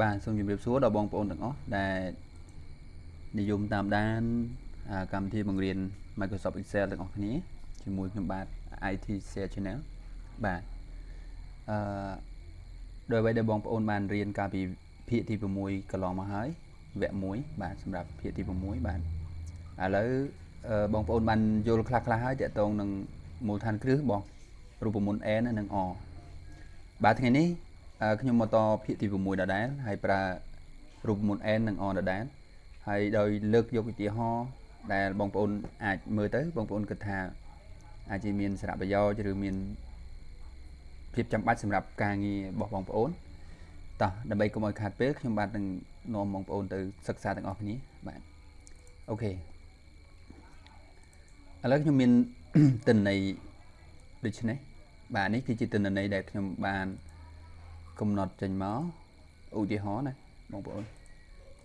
បាទសូមជម្រាបសួរដល់បងប្អូនទាំងអស់ដែលនិយមតាមដានកម្មវិធីបង្រៀន Microsoft Excel ទាំងអស់គ្នាជាមួយខ្ញុំបាទ IT Share Channel បាទអឺដោយអ្វីដែលបងប្អូនបានរៀនកាលពីភាគទី6កន្លងមកហើយវគ្គ1បាទសម្រាប់ភាគទី6បាទឥឡូវបងប្អូនបានយល់ខ្លះខ្លះហើយតកតងនឹងមូលដ្ឋានគ្រឹះរបស់រូបមន្ត n និង o បាទថ្ងៃនេះ ខ្ញុំមកតភាគទី6ដដែលហើយប្រើរូបមន្ត n និង o ដដែលហើយដោយលើកយកឧទាហរណ៍ដែលបងប្អូនអាចមើលទៅបងប្អូនគិតថាអាចជាមានសារៈប្រយោជន៍ឬមានភាពចាំបាច់សម្រាប់ការងាររបស់បងប្អូនតោះដើម្បីកុំឲ្យខាតពេលខ្ញុំបាទនឹងនាំបងប្អូនទៅសិក្សាទាំងអស់គ្នាបាទអូខេឥឡូវខ្ញុំមានទិន្នន័យដូចនេះបាទនេះគឺជាទិន្នន័យដែលខ្ញុំបាន កំណត់ចេញមកឧទាហរណ៍ណាបងប្អូន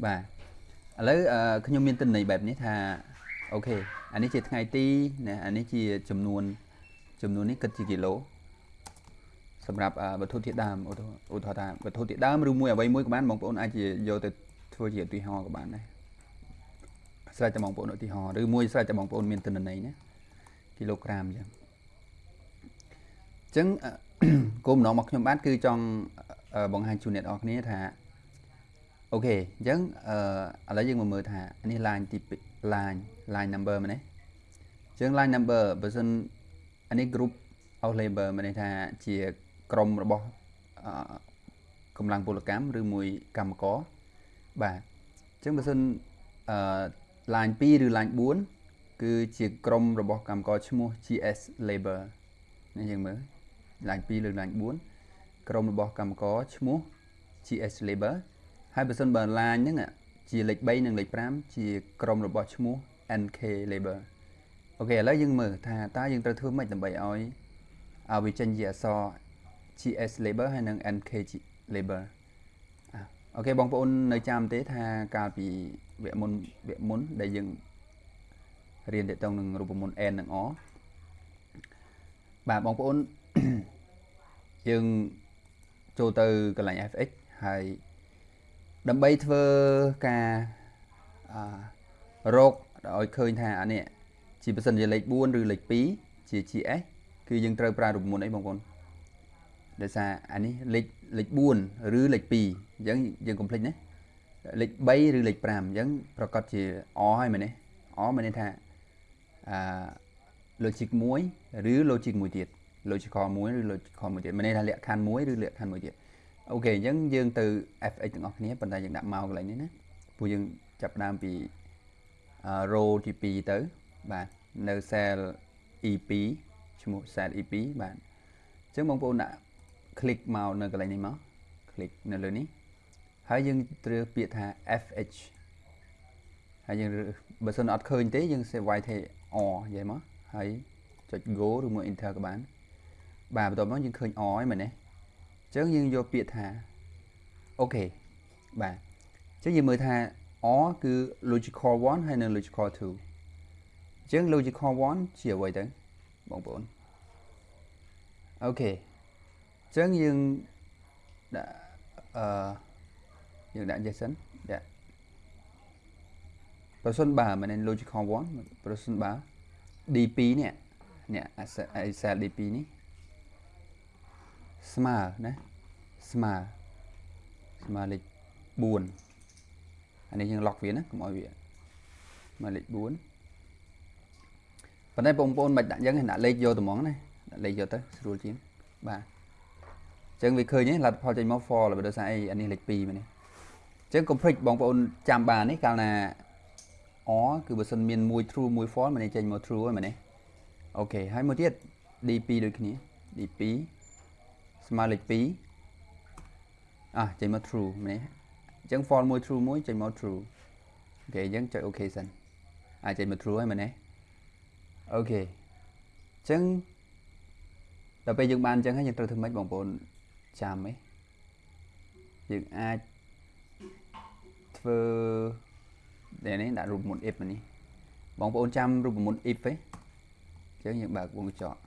បាទឥឡូវខ្ញុំមានទិន្នន័យបែបនេះថាអូខេអានេះជាថ្ងៃទីណាអានេះជាចំនួន ចំនួននេះគិតជាគីឡូសម្រាប់វត្ថុធាតុដើមឧទាហរណ៍ថាវត្ថុធាតុដើមឬមួយអ្វីមួយក៏បានបងប្អូនអាចជាយកទៅធ្វើជាឧទាហរណ៍ក៏បានដែរស្រេចតែបងប្អូនឧទាហរណ៍ឬមួយស្រេចតែបងប្អូនមានទិន្នន័យណាគីឡូក្រាមអញ្ចឹងអញ្ចឹង គោលបំណងរបស់ខ្ញុំបាទគឺចង់បង្ហាញជូនអ្នកនរគ្នាថាអូខេអញ្ចឹងអឺឥឡូវយើងមកមើលថានេះ line ទី line line number មែនទេអញ្ចឹង line number បើសិនអានេះ group of labor មានន័យថាជាក្រុមរបស់កម្លាំងពលកម្មឬមួយកម្មករបាទអញ្ចឹងបើសិនអឺ line 2ឬ line 4គឺជាក្រុមរបស់កម្មករឈ្មោះ GS labor នេះយើងមើល line 2ឬ line 4ក្រុមរបស់កម្មករឈ្មោះ GS labor ហើយបើសិនបើ line ហ្នឹងជាលេខ3និងលេខ5ជាក្រុមរបស់ឈ្មោះ NK labor អូខេឥឡូវយើងមើលថាតើយើងត្រូវធ្វើម៉េចដើម្បីឲ្យឲ្យវាចេញជាអក្សរ GS labor ហើយនិង NK labor អូខេបងប្អូននៅចាំទេថាកាលពីវគ្គមុនវគ្គមុនដែលយើងរៀនទាក់ទងនឹងរូបមន្ត n និង o បាទបងប្អូន យើងចូលទៅកន្លែង fx ហើយដើម្បីធ្វើការអរកឲ្យឃើញថាអានេះជាប៉ះសិនជាលេខ4ឬលេខ2ជា GS គឺយើងត្រូវប្រើរូបមន្តអីបងប្អូនដោយសារអានេះលេខលេខ4ឬលេខ2អញ្ចឹងយើងកុំភ្លេចណាលេខ3ឬលេខ5អញ្ចឹងប្រកាសជាអហើយមែនទេអមានន័យថាអា logic 1ឬ logic មួយទៀត logical មួយឬ logical មួយទៀតមានន័យថាលក្ខខណ្ឌមួយឬលក្ខខណ្ឌមួយទៀតអូខេអញ្ចឹងយើងទៅ fx ទាំងអស់គ្នាប៉ុន្តែយើងដាក់មកកន្លែងនេះណាព្រោះយើងចាប់ដើមពី row ទី2ទៅបាទនៅ cell E2 ឈ្មោះ cell E2 បាទអញ្ចឹងបងប្អូនដាក់ click មកនៅកន្លែងនេះមក click នៅលើនេះហើយយើងត្រូវពាក្យថា fh ហើយយើងបើសិនអត់ឃើញទេយើងសេវាយថា or និយាយមកហើយចុច go ឬមួយ enter ក៏បាន បាទបន្ទាប់មកយើងឃើញ or ហ្នឹងមែនទេអញ្ចឹងយើងយកពាក្យថាអូខេបាទអញ្ចឹងយើងមើលថា or គឺ logical 1ហើយនិង logical 2អញ្ចឹង logical 1ជាអ្វីទៅបងប្អូនអូខេអញ្ចឹងយើងដាក់អឺយើងដាក់ JSON ចាប្រសិនបើមិន logical 1ប្រសិនបើ D2 នេះនេះ cell D2 នេះ ស្មើណាស្មើស្មើលេខ4អានេះយើង lock វាណាកុំឲ្យវាមកលេខ4ប៉ុន្តែបងប្អូនមិនដាក់យ៉ាងដាក់លេខយកត្មងណាដាក់លេខយកទៅស្រួលជាងបាទអញ្ចឹងវាឃើញលទ្ធផលចេញមក for បើដោយសារអីអានេះលេខ2មែនទេអញ្ចឹងកុំភ្លេចបងប្អូនចាំបាននេះកាលណា or គឺបើសិនមានមួយ true មួយ false មិនចេញមក true ហ្នឹងមែនទេOK ហើយមួយទៀត d2 ដូចគ្នា d2 ស្មើលេខ2អះចេញមក true មែនទេអញ្ចឹង false មួយ true មួយចេញមក true OK អញ្ចឹងចុច OK សិនអាចចេញមក true ហើយមែនទេ OK អញ្ចឹងដល់ពេលយើងបានអញ្ចឹងហើយយើងត្រូវធ្វើម៉េចបងប្អូនចាំហ៎យើងអាចធ្វើដែលនេះដាក់រូបមន្ត if នេះបងប្អូនចាំរូបមន្ត if ទេអញ្ចឹងយើងបើកវងកញ្ចក់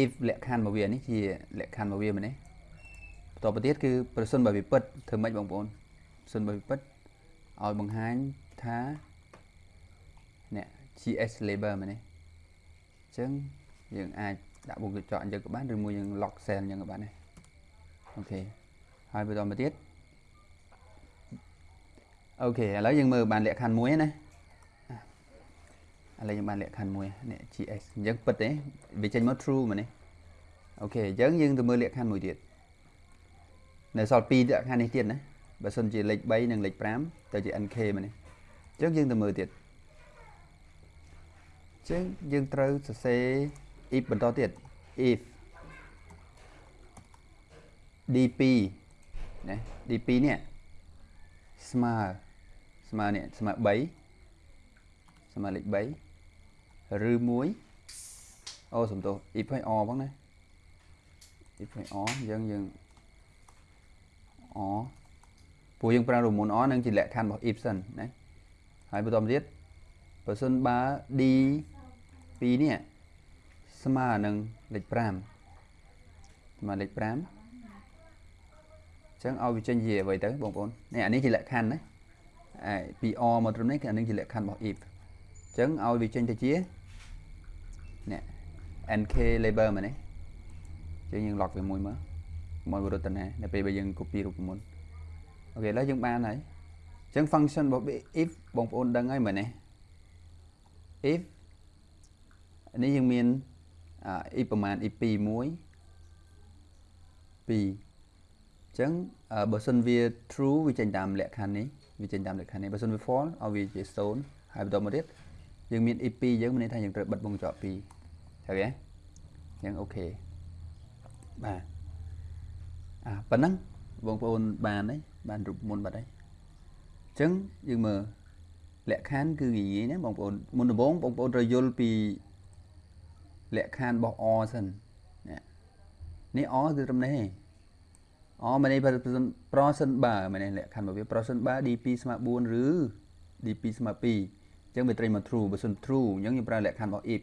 if លក្ខខណ្ឌរបស់វានេះជាលក្ខខណ្ឌរបស់វាមែនទេតទៅទៀតគឺប្រសិនបើវាពិតធ្វើម៉េចបងប្អូនប្រសិនបើវាពិតឲ្យបង្ហាញថានេះ GS label មែនទេអញ្ចឹងយើងអាចដាក់វងកញ្ចក់អញ្ចឹងក៏បានឬមួយយើង lock cell អញ្ចឹងក៏បានដែរអូខេហើយបន្តមកទៀតអូខេឥឡូវយើងមើលបានលក្ខខណ្ឌមួយណា ឥឡូវយើងបានលក្ខខណ្ឌមួយនេះ GS អញ្ចឹងពិតទេវាចេញមក true មែនទេអូខេអញ្ចឹងយើងទៅមើលលក្ខខណ្ឌមួយទៀតនៅសល់2លក្ខខណ្ឌនេះទៀតណាបើសិនជាលេខ3និងលេខ5ទៅជា NK មែនទេអញ្ចឹងយើងទៅមើលទៀតអញ្ចឹងយើងត្រូវសរសេរ if បន្តទៀត if dp ណា dp នេះស្មើស្មើនេះស្មើ3ស្មើលេខ3 ឬ1អូសំទោស if ឲ្យ o ផងណា if ឲ្យ o អញ្ចឹងយើង o ព្រោះយើងប្រើរមុន o នឹងជាលក្ខខណ្ឌរបស់ if សិនណាហើយបន្តទៀតបើសិនបើ d 2នេះស្មើនឹងលេខ5ស្មើលេខ5អញ្ចឹងឲ្យវាចេញជាអ្វីទៅបងប្អូននេះអានេះជាលក្ខខណ្ឌណាហើយពី or មកត្រឹមនេះគឺអានេះជាលក្ខខណ្ឌរបស់ if អញ្ចឹងឲ្យវាចេញទៅជា នេះ nk label មែនទេអញ្ចឹងយើង log វាមួយមើលមកវិរុទ្ធនានៅពេលបើយើង copy រូបមន្តOK ឥឡូវយើងបានហើយអញ្ចឹង function របស់ if បងប្អូនដឹងហើយមែនទេ if នេះយើងមាន if ប្រមាណ if 2 1 2អញ្ចឹងបើសិនវា true វាចេញតាមលក្ខខណ្ឌនេះវាចេញតាមលក្ខខណ្ឌនេះបើសិនវា false ឲ្យវាជា0ហើយបន្តមកទៀត យើងមាន if 2យើងមានន័យថាយើងត្រូវបិទវង់ក្រចក2ត្រូវទេអញ្ចឹង OKបាទអាប៉ុណ្ណឹងបងប្អូនបានហើយបានរូបមុនបាត់ហើយអញ្ចឹងយើងមើលលក្ខខណ្ឌគឺងាយណាបងប្អូនមុនដំបូងបងប្អូនត្រូវយល់ពីលក្ខខណ្ឌរបស់ or សិននេះ or គឺត្រឹមនេះអមែននេះ person bar មែននេះលក្ខខណ្ឌរបស់វា person bar d2 ស្មើ4ឬ d2 ស្មើ2 អញ្ចឹងវាត្រូវមក true បើសិន true អញ្ចឹងយើងប្រើលក្ខខណ្ឌរបស់ if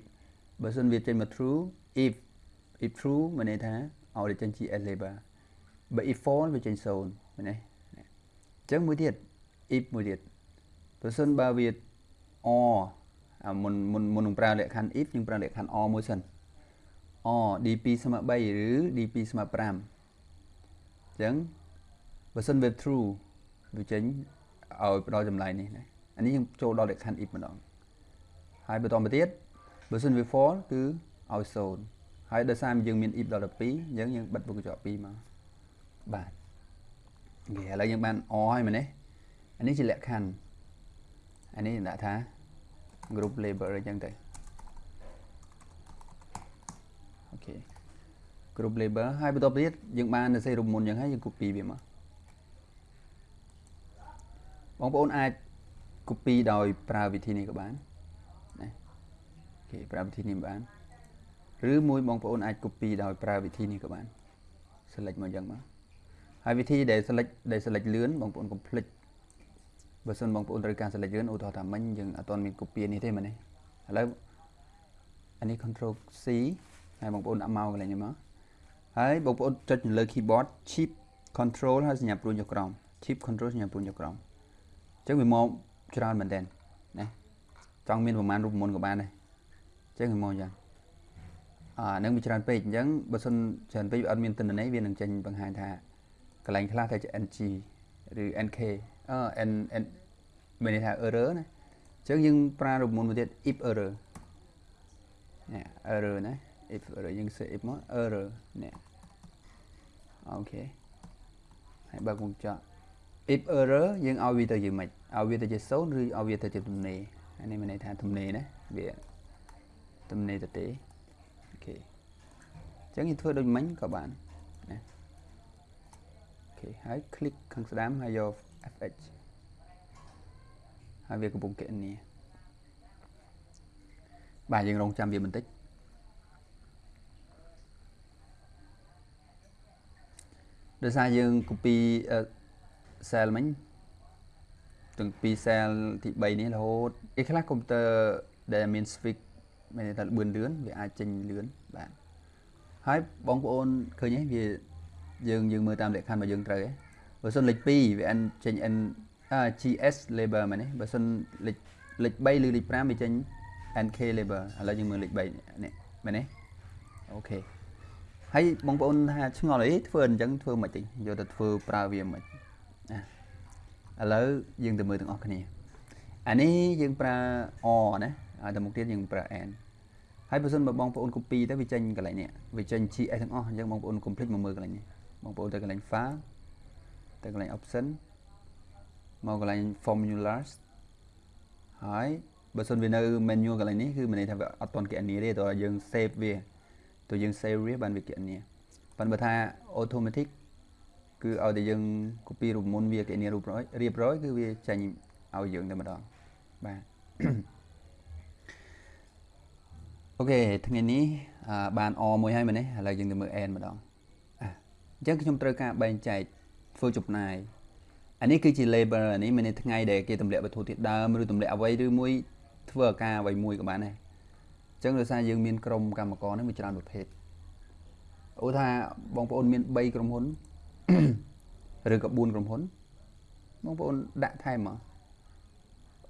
បើសិនវាចេញមក true if if true មានន័យថាឲ្យចេញ GS label បើ if false វាចេញ0មែនទេអញ្ចឹងមួយទៀត if មួយទៀតបើសិនបើវា or មុនមុនមុននឹងប្រើលក្ខខណ្ឌ if យើងប្រើលក្ខខណ្ឌ or មួយសិន or d2 ស្មើ3ឬ d2 ស្មើ5អញ្ចឹងបើសិនវា true វាចេញឲ្យផ្ដល់ចម្លើយនេះណា អានេះយើងចូលដល់លក្ខខណ្ឌ if ម្ដងហើយបន្តមកទៀតបើសិនវា false គឺឲ្យ0ហើយដោយសារយើងមាន if ដល់12អញ្ចឹងយើងបិទវងកញ្ចក់2មកបាទនិយាយឥឡូវយើងបាន or ហើយមែនទេអានេះជាលក្ខខណ្ឌអានេះដាក់ថា group label អញ្ចឹងទៅអូខេ group label ហើយបន្ទាប់ទៀតយើងបាននៅសេរូបមុនអញ្ចឹងហើយយើង copy វាមកបងប្អូនអាច copy ដោយប្រើវិធីនេះក៏បានណាអូខេប្រើវិធីនេះបានឬមួយបងប្អូនអាច copy ដោយប្រើវិធីនេះក៏បាន select មកអញ្ចឹងមកហើយវិធីដែល select ដែល select លឿនបងប្អូនកុំភ្លេចបើសិនបងប្អូនត្រូវការ select យើងឧទាហរណ៍ថាមិញយើងអត់ទាន់មាន copy នេះទេមែនទេឥឡូវអានេះ control C ហើយបងប្អូនដាក់មកកន្លែងនេះមកហើយបងប្អូនចុចលើ keyboard shift control ហើយសញ្ញាព្រួញចុះក្រោម shift control សញ្ញាព្រួញចុះក្រោមអញ្ចឹងវាមក ច្រើនមែនតើណាចង់មានប្រមាណរូបមន្តក៏បានដែរអញ្ចឹងវាមកអញ្ចឹងអានឹងវាច្រើនពេកអញ្ចឹងបើសិនច្រើនពេកវាអត់មានទិន្នន័យវានឹងចេញបង្ហាញថាកន្លែងខ្លះតែជា ng ឬ nk អឺ n n មានន័យថា error ណាអញ្ចឹងយើងប្រើរូបមន្តមួយទៀត if error នេះ error ណា if error យើងសេ if មក error នេះ OK ហើយបើកវងចោល if error យើងឲ្យវាទៅជាម៉េចឲ្យវាទៅជា0ឬឲ្យវាទៅជាទំនេរអានេះមានន័យថាទំនេរណាវាទំនេរទៅទេ OK អញ្ចឹងយើងធ្វើដូចមិញក៏បានណា OK ហើយ click ខាងស្ដាំហើយយក fh ហើយវាកំពុងគណនាបាទយើងរងចាំវាបន្តិចដោយសារយើង copy cell មិញទាំងពី cell ទី3នេះរហូតឯខ្លះកុំព្យូទ័រដែលមាន switch មានតែលឿនលឿនវាអាចចេញលឿនបាទហើយបងប្អូនឃើញទេវាយើងយើងមើលតាមលក្ខខណ្ឌរបស់យើងត្រូវឯងបើសិនលេខ2វា n ចេញ n អា GS label មែនទេបើសិនលេខលេខ3ឬលេខ5វាចេញ NK label ឥឡូវយើងមើលលេខ3នេះមែនទេអូខេហើយបងប្អូនថាឆ្ងល់អីធ្វើអញ្ចឹងធ្វើមិនតិចយកទៅធ្វើប្រើវាមិនណា ឥឡូវយើងទៅមើលទាំងអស់គ្នាអានេះយើងប្រើ o ណាហើយទៅមុខទៀតយើងប្រើ n ហើយបើសិនបើបងប្អូន copy ទៅវាចេញកន្លែងនេះវាចេញ GS ទាំងអស់អញ្ចឹងបងប្អូន complete មកមើលកន្លែងនេះបងប្អូនទៅកន្លែង file ទៅកន្លែង option មកកន្លែង formulas ហើយបើសិនវានៅ menu កន្លែងនេះគឺមានន័យថាវាអត់ទាន់គណនាទេតើយើង save វាតើយើង save វាបានវាគណនាប៉ុន្តែបើថា automatic គឺឲ្យតែយើង copy រូបមុនវាគណនារូបរៀបរយគឺវាចេញឲ្យយើងតែម្ដងបាទអូខេថ្ងៃនេះបាន O មួយហើយមែនទេឥឡូវយើងទៅមើល N ម្ដងអញ្ចឹងខ្ញុំត្រូវការបែងចែកធ្វើចំណាយអានេះគឺជា label អានេះមានន័យថ្ងៃដែលគេទម្លាក់វត្ថុធាតុដើមឬទម្លាក់អ្វីឬមួយធ្វើអាការអ្វីមួយក៏បានដែរអញ្ចឹងដោយសារយើងមានក្រុមកម្មករនេះមានច្រើនប្រភេទឧទាហរណ៍បងប្អូនមាន3ក្រុមហ៊ុន ឬក៏4ក្រុមហ៊ុនបងប្អូនដាក់ថែមមក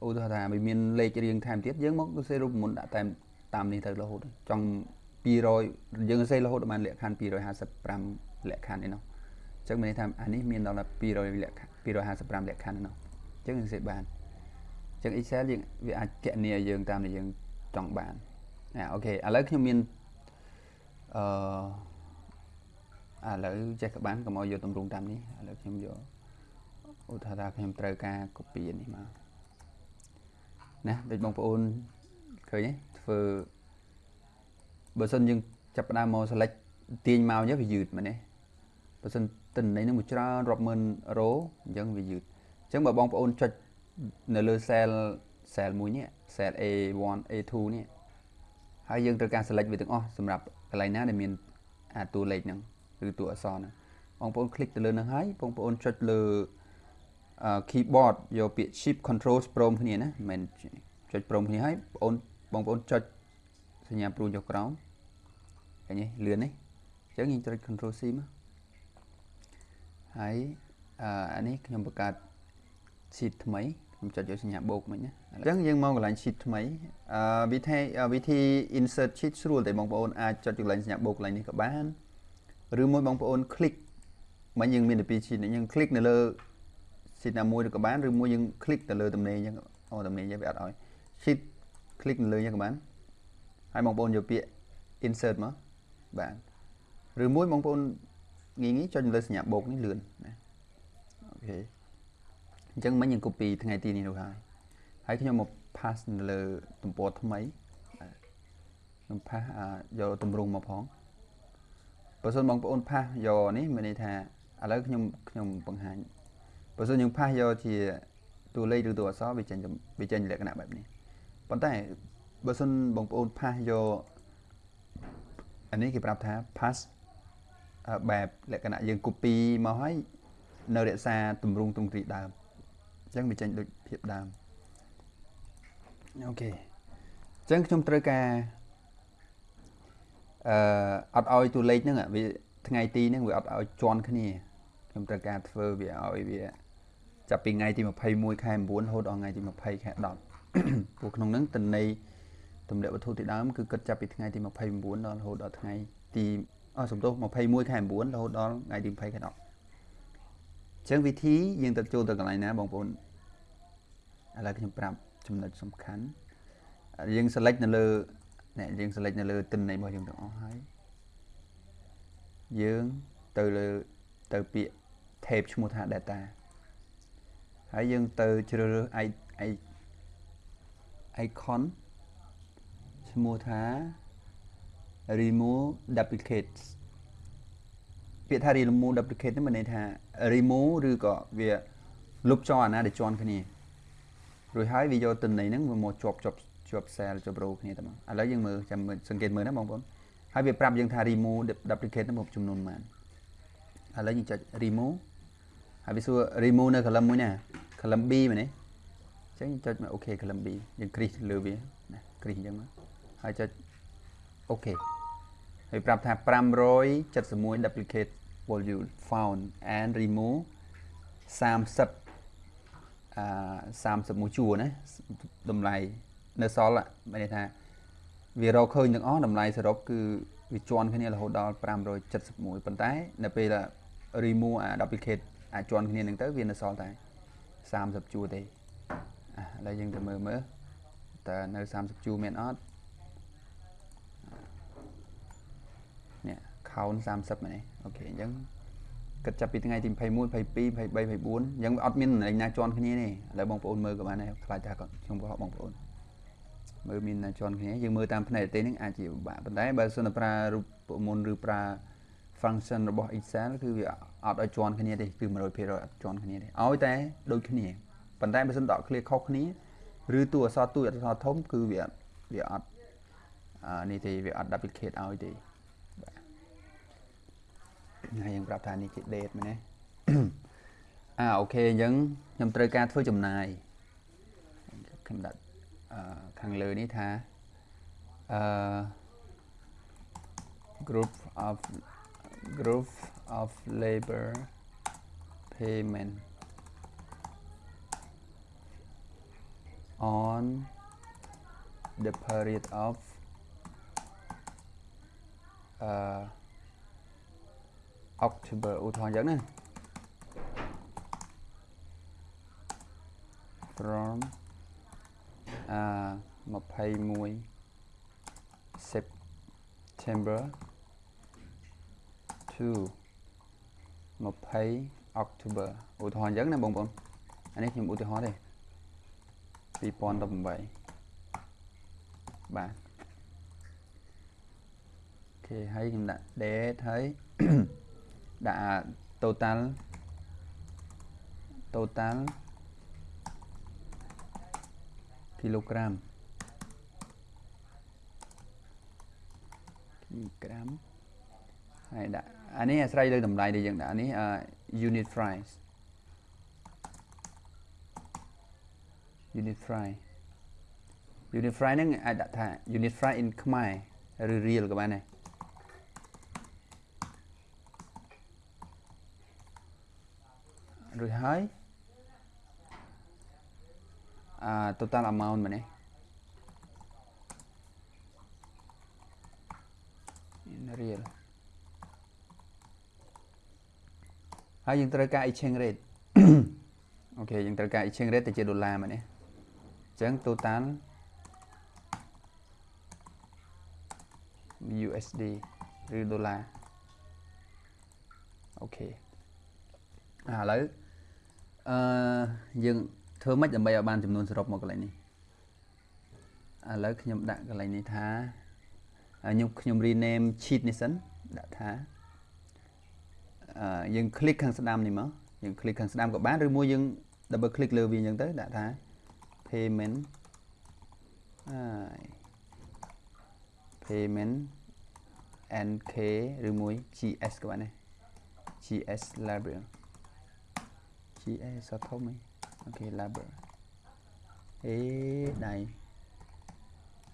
ឧទាហរណ៍ថាវាមានលេខរៀងថែមទៀតយើងមកសរសេររូបមន្តដាក់តែតាមនេះទៅរហូតចង់200យើងសរសេររហូតបានលក្ខខណ្ឌ255លក្ខខណ្ឌឯនោះអញ្ចឹងមានន័យថាអានេះមានដល់200លក្ខ255លក្ខខណ្ឌឯនោះអញ្ចឹងយើងសរសេរបានអញ្ចឹង Excel យើងវាអាចកណនាយើងតាមដែលយើងចង់បានអាអូខេឥឡូវខ្ញុំមានអឺ ឥឡូវចេះក្បានកុំឲ្យយកតម្រងតាមនេះឥឡូវខ្ញុំយកឧទាហរណ៍ថាខ្ញុំត្រូវការ copy នេះមកណាដូចបងប្អូនឃើញទេធ្វើបើសិនយើងចាប់ផ្ដើមមក select ទាញមកអញ្ចឹងវាយឺតមែនទេបើសិនទិន្នន័យនឹងមួយច្រើនរាប់ម៉ឺនរ៉ូអញ្ចឹងវាយឺតអញ្ចឹងបើបងប្អូនចុចនៅលើ cell cell មួយនេះ cell A1 A2 នេះហើយយើងត្រូវការ select វាទាំងអស់សម្រាប់កន្លែងណាដែលមានអាតួលេខហ្នឹង ឬតួអក្សរហ្នឹងបងប្អូន click ទៅលើហ្នឹងហើយបងប្អូនចុចលើ keyboard យកពាក្យ shift control ព្រមគ្នាណាមិនចុចព្រមគ្នាហើយបងប្អូនបងប្អូនចុចសញ្ញាព្រួយចុះក្រោមឃើញទេលឿនទេអញ្ចឹងយើងចុច control C មកហើយអានេះខ្ញុំបង្កើត sheet ថ្មីខ្ញុំចុចយកសញ្ញាបូកមិញណាអញ្ចឹងយើងមកកន្លែង sheet ថ្មីអឺវិធីវិធី insert sheet ស្រួលតែបងប្អូនអាចចុចកន្លែងសញ្ញាបូកកន្លែងនេះក៏បាន ឬមួយបងប្អូន click មិញយើងមាន12 sheet យើង click នៅលើ sheet ណាមួយឬក៏បានឬមួយយើង click ទៅលើតំណេងអញ្ចឹងអូតំណេងយើងវាអត់ឲ្យ sheet click នៅលើអញ្ចឹងក៏បានហើយបងប្អូនយកពាក្យ insert មកបាទឬមួយបងប្អូនងាយងាយចុចលើសញ្ញាបូកនេះលឿនណាអូខេអញ្ចឹងមិញយើង copy ថ្ងៃទីនេះនោះហើយហើយខ្ញុំមក pass នៅលើទំព័រថ្មីខ្ញុំ pass យកទម្រង់មកផង បើសិនបងប្អូន pass យកនេះមានន័យថាឥឡូវខ្ញុំខ្ញុំបង្ហាញបើសិនយើង pass យកជាតួលេខឬតួអក្សរវាចេញវាចេញលក្ខណៈបែបនេះប៉ុន្តែបើសិនបងប្អូន pass យកអានេះគេប្រាប់ថា pass បែបលក្ខណៈយើង copy មកហើយនៅរក្សាទម្រង់ទ្រង់ទ្រីដើមអញ្ចឹងវាចេញដូចភាពដើមអូខេអញ្ចឹងខ្ញុំត្រូវការ អឺអត់ឲ្យតួលេខហ្នឹងវាថ្ងៃទីហ្នឹងវាអត់ឲ្យជន់គ្នាខ្ញុំត្រូវការធ្វើវាឲ្យវាចាប់ពីថ្ងៃទី21ខែ9រហូតដល់ថ្ងៃទី20ខែ10ព្រោះក្នុងហ្នឹងតន័យទម្លាក់វត្ថុទីដើមគឺគិតចាប់ពីថ្ងៃទី29ដល់រហូតដល់ថ្ងៃទីអស់សំទោស21ខែ9រហូតដល់ថ្ងៃទី20ខែ10អញ្ចឹងវិធីយើងទៅចូលទៅកន្លែងណាបងប្អូនឥឡូវខ្ញុំប្រាប់ចំណុចសំខាន់យើង select នៅលើ នេះយើង select នៅលើទិន្នន័យរបស់យើងទាំងអស់ហើយយើងទៅលើទៅពាក្យ tab ឈ្មោះថា data ហើយយើងទៅជ្រើសរើស icon ឈ្មោះថា remove duplicates ពាក្យថា remove duplicate នេះមានន័យថា remove ឬក៏វាលុបចោលអាណាដែលជន់គ្នារួចហើយវាយកទិន្នន័យហ្នឹងមកជាប់ជាប់ ជាប់ cell ជាប់ row គ្នាតែមកឥឡូវយើងមើលចាំមើលសង្កេតមើលណាបងប្អូនហើយវាប្រាប់យើងថា remove duplicate ហ្នឹងមកចំនួនប៉ុន្មានឥឡូវយើងចុច remove ហើយវាសួរ remove នៅ column មួយណា column B មែនទេអញ្ចឹងចុចមក OK column B យើងគ្រីសលើវាណាគ្រីសអញ្ចឹងមកហើយចុចអូខេហើយប្រាប់ថា571 duplicate value found and remove 30អឺ31ជួរណាតម្លៃ នៅសល់មានន័យថាវារកឃើញទាំងអស់តម្លៃសរុបគឺវាជន់គ្នារហូតដល់571ប៉ុន្តែនៅពេល remove អា duplicate អាចជន់គ្នានឹងទៅវានៅសល់តែ30ជួរទេឥឡូវយើងទៅមើលមើលតើនៅ30ជួរមានអត់នេះ count 30មែនទេអូខេអញ្ចឹងគិតចាប់ពីថ្ងៃទី21 22 23 24អញ្ចឹងអត់មានលេខណាជន់គ្នាទេឥឡូវបងប្អូនមើលក៏បានដែរខ្លាចថាខ្ញុំបោះបងប្អូន មើលមានណាជន់គ្នាយើងមើលតាមផ្នែកទេនឹងអាចជាពិបាកប៉ុន្តែបើសិនតែប្រើរូបមន្តឬប្រើ function របស់ Excel គឺវាអត់ឲ្យជន់គ្នាទេគឺ100%អត់ជន់គ្នាទេឲ្យតែដូចគ្នាប៉ុន្តែបើសិនដក clear ខុសគ្នាឬតួអក្សរទូចអក្សរធំគឺវាវាអត់អានេះទេវាអត់ duplicate ឲ្យទេបាទហើយយើងប្រាប់ថានេះជា date មែនទេអាអូខេអញ្ចឹងខ្ញុំត្រូវការធ្វើចំណាយខ្ញុំដាក់អឺ ខាងលើនេះថាអឺ group of group of labor payment on the period of uh, October ឧទាហរណ៍អញ្ចឹងណា from អឺ 21 September to 20 October ឧទាហរណ៍អញ្ចឹងណាបងប្អូនអានេះខ្ញុំឧទាហរណ៍ទេ2018បាទអូខេហើយខ្ញុំដាក់ date ហើយដាក់ total total kilogram kilogram ហើយដាក់អានេះអាស្រ័យលើតម្លៃដែលយើងដាក់នេះ unit price unit price unit price ហ្នឹងអាចដាក់ថា unit price in ខ្មែរឬ real ក៏បានដែររួចហើយ អា total amount មែនទេ in real ហើយយើងត្រូវការ exchange rate អូខេយើងត្រូវការ exchange rate ទៅជាដុល្លារមែនទេអញ្ចឹង total USD ឬដុល្លារអូខេឥឡូវអឺយើង ធ្វើម៉េចដើម្បីឲ្យបានចំនួនសរុបមកកន្លែងនេះឥឡូវខ្ញុំដាក់កន្លែងនេះថាខ្ញុំខ្ញុំ rename sheet នេះសិនដាក់ថាអឺយើង click ខាងស្ដាំនេះមកយើង click ខាងស្ដាំក៏បានឬមួយយើង double click លើវាអញ្ចឹងទៅដាក់ថា payment ហើយ payment nk ឬមួយ gs ក៏បានដែរ gs label gs សធំហី អូខេ label អេដៃ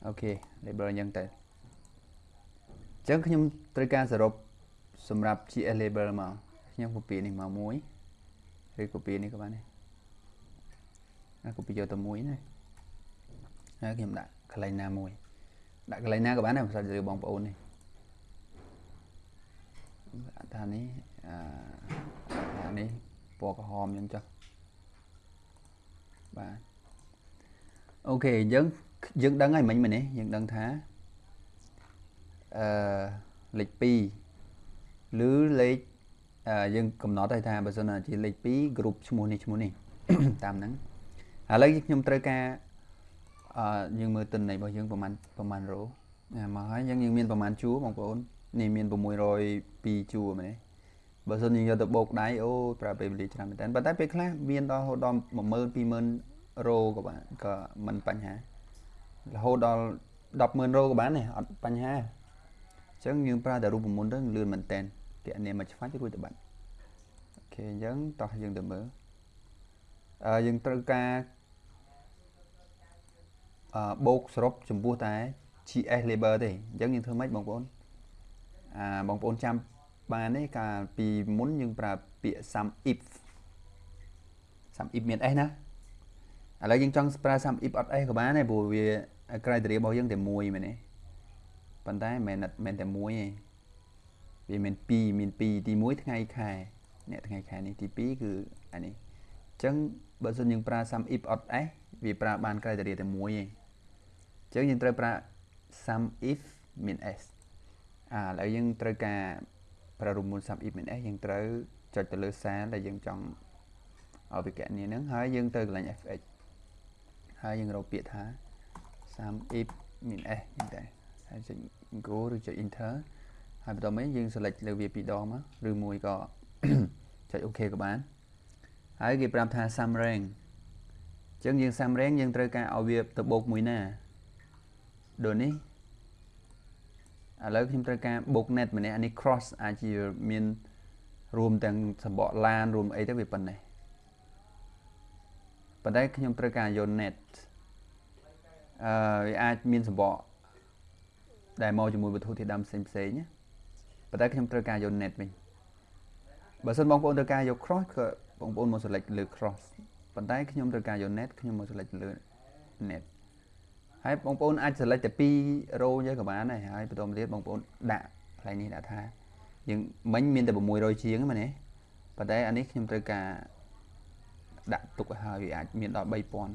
អូខេ label អញ្ចឹងទៅអញ្ចឹងខ្ញុំត្រូវការសរុបសម្រាប់ GS label មកខ្ញុំ copy នេះមកមួយឬ copy នេះក៏បានដែរអា copy យកទៅមួយណាហើយខ្ញុំដាក់កន្លែងណាមួយដាក់កន្លែងណាក៏បានដែរភាសាលើបងប្អូននេះថានេះអានេះពណ៌ក្រហមអញ្ចឹងចុះ បាទអូខេអញ្ចឹងយើងដឹងហើយមិញមែនទេយើងដឹងថាអឺលេខ2ឬលេខយើងកំណត់ឲ្យថាបើសិនជាលេខ2 group ឈ្មោះនេះឈ្មោះនេះតាមហ្នឹងឥឡូវខ្ញុំត្រូវការអឺយើងមើលទិន្នន័យរបស់យើងប្រហែលប្រហែលរោមកហើយយើងយើងមានប្រហែលជួរបងប្អូននេះមាន602ជួរមែនទេ បើសិនយើងយកទៅបោកដៃអូប្រើពេលវេលាច្រើនមែនតើប៉ុន្តែពេលខ្លះមានដល់រហូតដល់10000 20000រោក៏បានក៏មិនបញ្ហារហូតដល់100,000រោក៏បានដែរអត់បញ្ហាអញ្ចឹងយើងប្រើតែរូបមន្តទៅលឿនមែនតើគណនាមួយឆ្វាច់រួចទៅបាត់អូខេអញ្ចឹងតោះយើងទៅមើលអឺយើងត្រូវការអឺបូកសរុបចំពោះតែ GS label ទេអញ្ចឹងយើងធ្វើម៉េចបងប្អូនអាបងប្អូនចាំ បានទេកាលពីមុនយើងប្រើពាក្យ sum if sum if មាន s ណាឥឡូវយើងចង់ប្រើ sum if អត់ s ក៏បានដែរព្រោះវា criteria របស់យើងតែមួយមែនទេប៉ុន្តែមិនមែនមែនតែមួយទេវាមាន2មាន2ទី1ថ្ងៃខែអ្នកថ្ងៃខែនេះទី2គឺអានេះអញ្ចឹងបើសិនយើងប្រើ sum if អត់ s វាប្រើបាន criteria តែមួយទេអញ្ចឹងយើងត្រូវប្រើ sum if មាន s អាឥឡូវយើងត្រូវការ ប្រើរមូល sum if មាន s យើងត្រូវចុចទៅលើ cell ដែលយើងចង់ឲ្យវាកណនីហ្នឹងហើយយើងទៅកន្លែង fx ហើយយើងរកពាក្យថា sum if មាន s ហ្នឹងដែរហើយចុច go ឬចុច enter ហើយបន្តមកយើង select លើវាពីរដងមកឬមួយក៏ចុច OK ក៏បានហើយគេប្រាប់ថា sum rank អញ្ចឹងយើង sum rank យើងត្រូវការឲ្យវាទៅបូកមួយណាដូចនេះ ឥឡូវខ្ញុំត្រូវការបូក net ម្នាក់អានេះ cross អាចជាមានរួមទាំងសម្បកឡានរួមអីទៅវាប៉ុណ្ណេះប៉ុន្តែខ្ញុំត្រូវការយក net អឺវាអាចមានសម្បកដែលមកជាមួយវត្ថុធាតុដើមផ្សេងផ្សេងណាប៉ុន្តែខ្ញុំត្រូវការយក net វិញបើសិនបងប្អូនត្រូវការយក cross គឺបងប្អូនមក select លើ cross ប៉ុន្តែខ្ញុំត្រូវការយក net ខ្ញុំមក select លើ net ហើយបងប្អូនអាច select តែ2 row យើងក៏បានដែរហើយបន្តមកទៀតបងប្អូនដាក់កន្លែងនេះដាក់ថាយើងមិញមានតែ600ជាងហ្នឹងមែនទេប៉ុន្តែអានេះខ្ញុំត្រូវការដាក់ទុកឲ្យហើយវាអាចមានដល់3000អញ្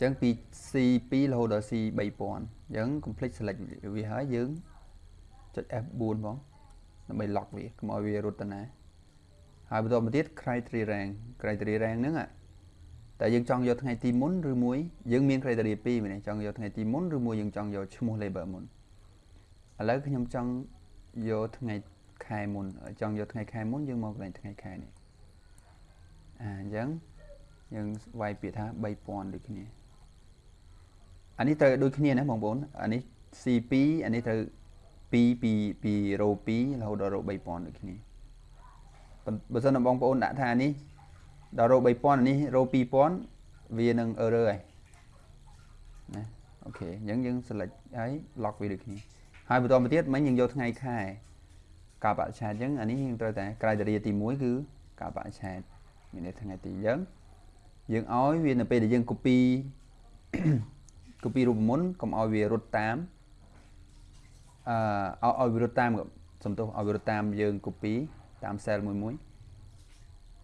ចឹងពី C2 រហូតដល់ C3000 អញ្ចឹង complete select វាហើយយើងចុច F4 ផងដើម្បី lock វាកុំឲ្យវារត់ទៅណាហើយបន្តមកទៀត criteria rank criteria rank ហ្នឹង តែយើងចង់យកថ្ងៃទីមុនឬមួយយើងមាន criteria 2មែនទេចង់យកថ្ងៃទីមុនឬមួយយើងចង់យកឈ្មោះ label មុនឥឡូវខ្ញុំចង់យកថ្ងៃខែមុនចង់យកថ្ងៃខែមុនយើងមកកន្លែងថ្ងៃខែនេះអាអញ្ចឹងយើងវាយពាក្យថា3000ដូចគ្នាអានេះត្រូវដូចគ្នាណាបងប្អូនអានេះ C2 អានេះត្រូវ2ពីពីរ៉ូ2រហូតដល់រ៉ូ3000ដូចគ្នាបើសិនបងប្អូនដាក់ថានេះ ដល់រ៉ូ3000នេះរ៉ូ2000វានឹង error ហើយណាអូខេអញ្ចឹងយើង select ហើយ lock វាដូចគ្នាហើយបន្តមកទៀតមិញយើងយកថ្ងៃខែការបរិច្ឆេទអញ្ចឹងអានេះយើងត្រូវតែ criteria ទី1គឺការបរិច្ឆេទមានន័យថ្ងៃទីអញ្ចឹងយើងឲ្យវានៅពេលដែលយើង copy copy រូបមន្តកុំឲ្យវារត់តាមអឺឲ្យវារត់តាមសំទោសឲ្យវារត់តាមយើង copy តាម cell មួយមួយ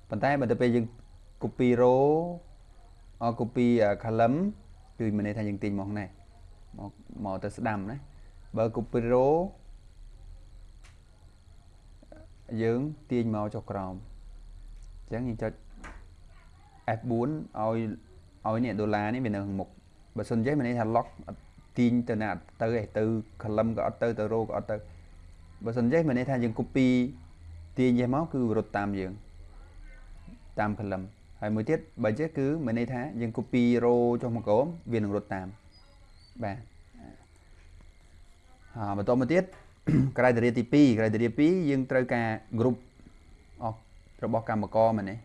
ប៉ុន្តែបើទៅពេលយើង copy row អ copy column គឺមានន័យថាយើងទាញមកនេះមកមកទៅស្ដាំណាបើ copy row យើងទាញមកចុះក្រោមអញ្ចឹងយើងចុច F4 ឲ្យឲ្យនេះដុល្លារនេះវានៅខាងមុខបើសិនចេះមានន័យថា lock ទាញទៅណាទៅឯទៅ column ក៏អត់ទៅទៅ row ក៏អត់ទៅបើសិនចេះមានន័យថាយើង copy ទាញចេះមកគឺរត់តាមយើង តាម column ហើយមួយទៀតបើចេះគឺមានន័យថាយើង copy row ចុះមកក្រោមវានឹងរត់តាមបាទហើយបន្តមកទៀត criteria ទី2 criteria 2យើងត្រូវការ group អស់របស់កម្មករមែនទេ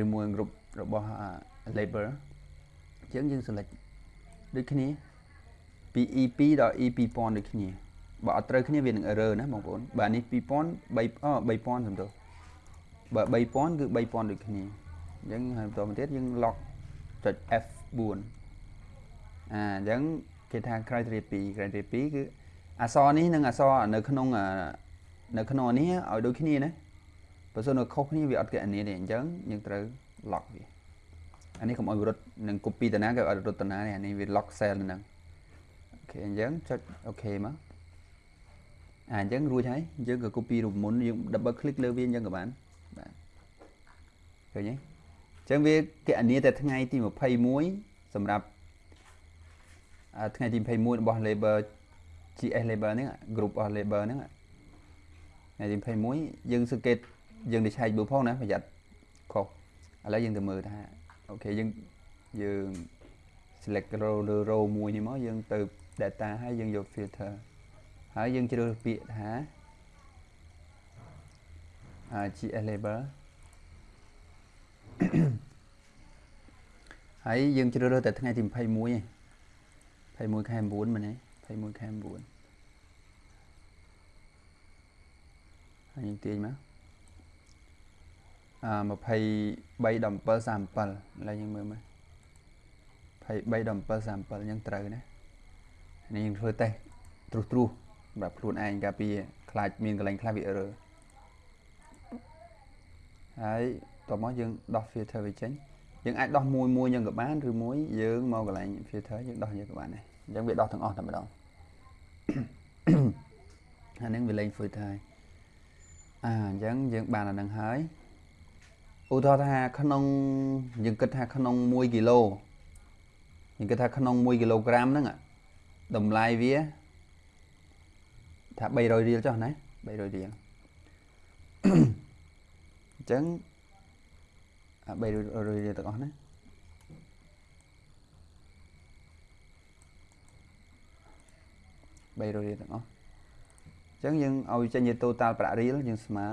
ឬមួយ group របស់ labor អញ្ចឹងយើង select ដូចគ្នាពី EP ដល់ E2000 ដូចគ្នាបើអត់ត្រូវគ្នាវានឹង error ណាបងប្អូនបាទនេះ2000 3អ3000សំទោស បើ3000គឺ3000ដូចគ្នាអញ្ចឹងហើយបន្តមកទៀតយើង lock ចុច F4 អាអញ្ចឹងគេថា criteria 2 criteria 2គឺអក្សរនេះនិងអក្សរនៅក្នុងនៅក្នុងនេះឲ្យដូចគ្នាណាបើសិននៅខុសគ្នាវាអត់កណនីទេអញ្ចឹងយើងត្រូវ lock វាអានេះកុំឲ្យរត់នឹង copy តាណាក៏ឲ្យរត់តាណានេះអានេះវា lock cell ហ្នឹងOK អញ្ចឹងចុច OK មកអាអញ្ចឹងរួចហើយយើងក៏ copy រូបមន្តយើង double click លើវាអញ្ចឹងក៏បាន បាទឃើញទេអញ្ចឹងវាគណនាតែថ្ងៃទី21សម្រាប់ថ្ងៃទី21របស់ label GS label ហ្នឹង group of label ហ្នឹងថ្ងៃទី21យើងសង្កេតយើងទៅឆែកមើលផងណាប្រយ័ត្នខុសឥឡូវយើងទៅមើលថាអូខេយើងយើង select row លើ row មួយនេះមកយើងទៅ data ហើយយើងយក filter ហើយយើងជ្រើសពាក្យថា GS label ហើយយើងជ្រើសរើសតែថ្ងៃទី21ឯង21ខែ9មែនទេ21ខែ9យើងទាញមកអឺ23ដល់7 37ឡើយយើងមើលមើល23ដល់7 37យើងត្រូវណានេះយើងធ្វើតេស្តត្រុសត្រុសសម្រាប់ខ្លួនឯងកាលពីខ្លាចមានកន្លែងខ្លះវា error ហើយតមកយើងដោះ filter វាចេញយើងអាចដោះមួយមួយយើងក៏បានឬមួយយើងមកកន្លែង filter យើងដោះយើងក៏បានដែរអញ្ចឹងវាដោះទាំងអស់តែម្ដងអានឹងវាលេង filter ហើយអាអញ្ចឹងយើងបានអានឹងហើយឧទាហរណ៍ថាក្នុងយើងគិតថាក្នុង1គីឡូយើងគិតថាក្នុង1គីឡូក្រាមហ្នឹងតម្លៃវាថា300រៀលចុះណា300រៀលអ ញ្ចឹងអា300រៀលទាំងអស់ណា300រៀលទាំងអស់អញ្ចឹងយើងឲ្យចេញជា total ប្រាក់រៀលយើងស្មើ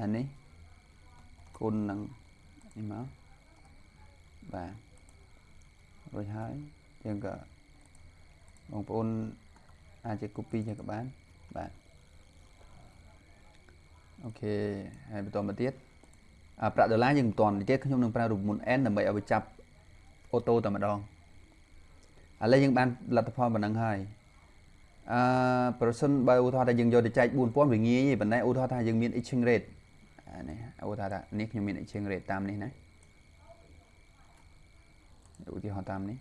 អានេះគុណនឹងនេះមកបាទរួចហើយយើងក៏បងប្អូនអាចជា copy ជាក៏បានបាទ អូខេហើយបន្តមកទៀតអាប្រាក់ដុល្លារយើងមិនទាន់ទៀតខ្ញុំនឹងប្រើរូបមន្ត n ដើម្បីឲ្យវាចាប់អូតូតែម្ដងឥឡូវយើងបានលទ្ធផលប៉ុណ្ណឹងហើយអឺប្រសិនបើឧទាហរណ៍ថាយើងយកទៅចែក4000វាងាយទេប៉ុន្តែឧទាហរណ៍ថាយើងមាន exchange rate អានេះឧទាហរណ៍ថានេះខ្ញុំមាន exchange rate តាមនេះណាឧទាហរណ៍តាមនេះ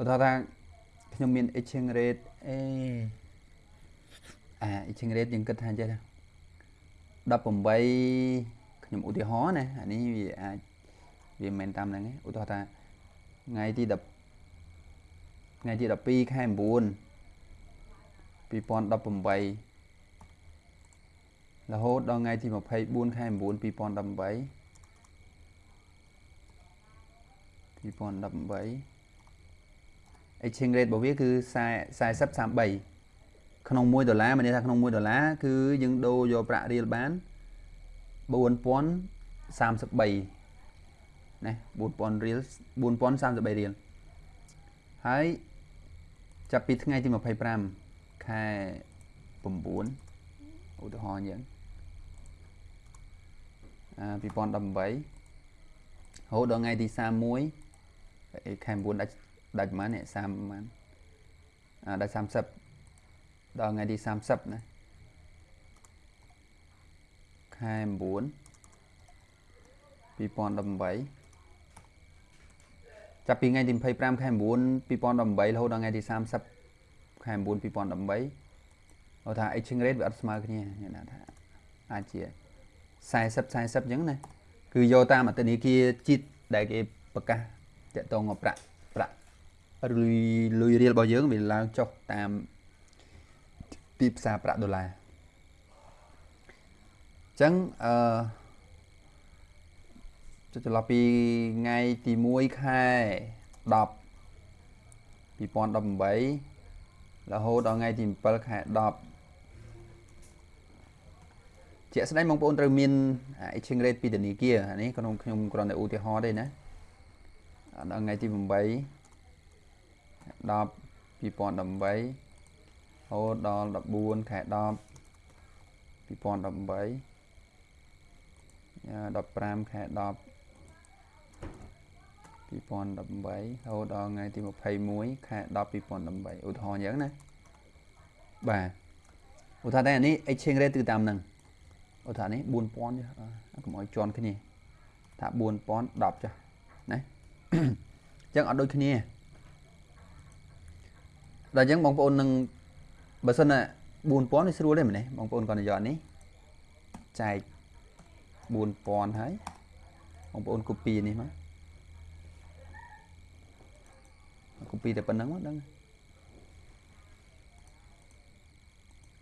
ឧទាហរណ៍ថាខ្ញុំមាន exchange rate អេ អា exchange rate យើងគិតថាចេះ18ខ្ញុំឧទាហរណ៍ណាអានេះវាអាចវាមិនមែនតាមហ្នឹងទេឧទាហរណ៍ថាថ្ងៃទី10ថ្ងៃទី12ខែ9 2018រហូតដល់ថ្ងៃទី24ខែ9 2018 2018 exchange rate របស់វាគឺ40 33 ក្នុង1ដុល្លារមានន័យថាក្នុង1ដុល្លារគឺយើងដូរយកប្រាក់រៀលបាន4033ណា4000រៀល4033រៀលហើយចាប់ពីថ្ងៃទី25ខែ9ឧទាហរណ៍អញ្ចឹងអា2018រហូតដល់ថ្ងៃទី31ខែ9ដាច់ដាច់ប្រហែលនេះ30ប្រហែលអាដាច់30 ដល់ថ្ងៃទី30ណាខែ9 2018ចាប់ពីថ្ងៃទី25ខែ9 2018រហូតដល់ថ្ងៃទី30ខែ9 2018ហៅថា exchange rate វាអត់ស្មើគ្នាខ្ញុំថាអាចជា40 40អញ្ចឹងណាគឺយកតាមអតិនីគាជាតិដែលគេប្រកាសតកតងប្រាក់ប្រាក់លុយលុយរៀលរបស់យើងវាឡើងចុះតាម ទីផ្សារប្រាក់ដុល្លារអញ្ចឹងអឺចុះចន្លោះពីថ្ងៃទី1ខែ10 2018រហូតដល់ថ្ងៃទី7ខែ10ជាក់ស្ដែងបងប្អូនត្រូវមាន exchange rate ពីធនាគារអានេះក្នុងខ្ញុំគ្រាន់តែឧទាហរណ៍ទេណាដល់ថ្ងៃទី8 10 2018រ ហូតដល់14ខែ10 2018 15ខែ10 2018រហូតដល់ថ្ងៃទី21ខែ10 2018ឧទាហរណ៍អញ្ចឹងណាបាទឧទាហរណ៍តែនេះ exchange rate គឺតាមហ្នឹងឧទាហរណ៍នេះ4000ចុះកុំឲ្យជន់គ្នាថា4000 10ចុះណាអញ្ចឹងអត់ដូចគ្នាដល់អញ្ចឹងបងប្អូននឹង បើសិនណា4000នេះស្រួលទេមែនទេបងប្អូនគាត់និយាយនេះចែក4000ហើយបងប្អូន copy នេះមក copy តែប៉ុណ្្នឹងមកដឹង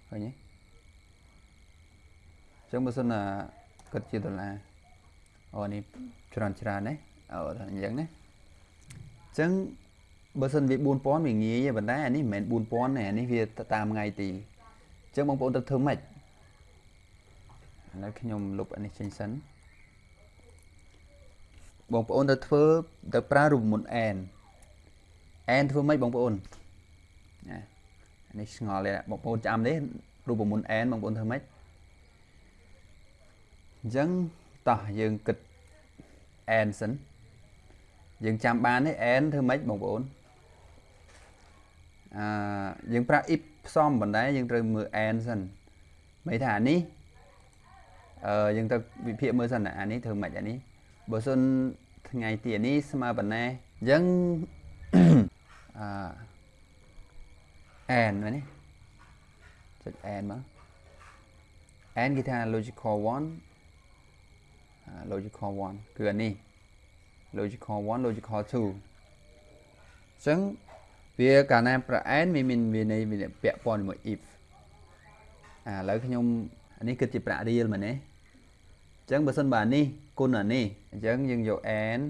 ឃើញទេអញ្ចឹងបើសិនណាគិតជាដុល្លារអូនេះច្រើនច្រើនណាអូអញ្ចឹងណាចឹង បើសិនវា4000វាងាយទេប៉ុន្តែអានេះមិនមែន4000ទេអានេះវាតាមថ្ងៃទីអញ្ចឹងបងប្អូនទៅធ្វើម៉េចឥឡូវខ្ញុំលុបអានេះចេញសិនបងប្អូនទៅធ្វើទៅប្រើរូបមន្ត n n ធ្វើម៉េចបងប្អូនណាអានេះឆ្ងល់ទេបងប្អូនចាំទេរូបមន្ត n បងប្អូនធ្វើម៉េចអញ្ចឹងតោះយើងគិត n សិនយើងចាំបានទេ n ធ្វើម៉េចបងប្អូន អឺយើងប្រើ if ផ្សំបណ្ដែរយើងត្រូវមើល n សិនមិនថាអានេះអឺយើងទៅវិភាគមើលសិនអានេះធ្វើម៉េចអានេះបើសិនថ្ងៃទីនេះស្មើប៉ុណ្ណាអញ្ចឹងអឺ n មែនទេចុច n មក n គេថា logical 1 logical 1គឺអានេះ logical 1 logical 2អញ្ចឹង វាកាលណាប្រអែនវាមានវានៃវាពាក់ព័ន្ធជាមួយ if អាឥឡូវខ្ញុំអានេះគិតជាប្រាក់រៀលមែនទេអញ្ចឹងបើសិនបើនេះគុណអានេះអញ្ចឹងយើងយក n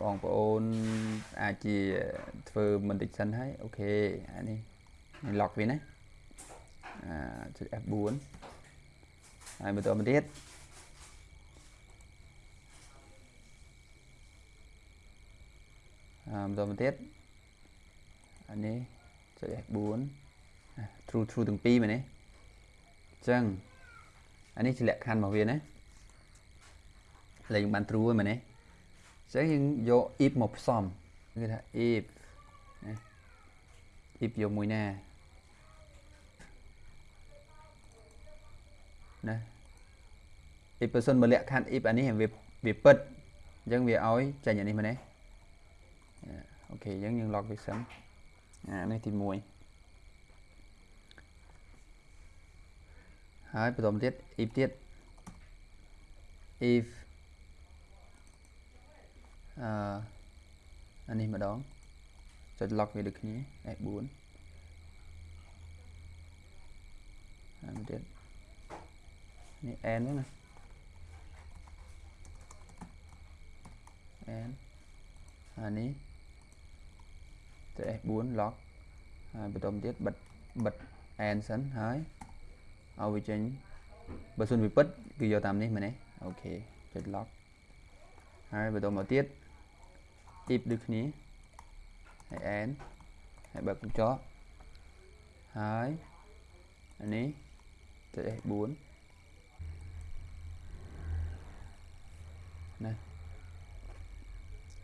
បងប្អូនអាចជាធ្វើមិនតិចសិនហើយអូខេអានេះនេះ lock វាណាអាចុច F4 ហើយបន្តមកទៀតអឺបន្តមកទៀត អានេះចុច F4 true true ទាំងពីរមែនទេអញ្ចឹងអានេះជាលក្ខខណ្ឌរបស់វាណាលេងបាន true ហ្នឹងមែនទេអញ្ចឹងយើងយក if មកផ្សំគឺថា if ណា if យកមួយណាណា if person បើលក្ខខណ្ឌ if អានេះវាវាពិតអញ្ចឹងវាឲ្យចេញអានេះមែនទេអូខេអញ្ចឹងយើង log វាសិន អានេះទី1ហើយបន្តទៀត if ទៀត if អឺអានេះម្ដងចុច lock វាដូចគ្នា F4 ហើយមកទៀតនេះ n ហ្នឹងណា n អានេះចុច F4 lock à, bật tôm tiết bật bật and sẵn. Hai ao vi chênh. Bật xuân bị bật cứ vô tạm đi mà này. Ok chết lock hai bật tôm một tiết. Tiếp được ní hãy and hãy bật con chó. Hai anh ấy. Chết F4 này.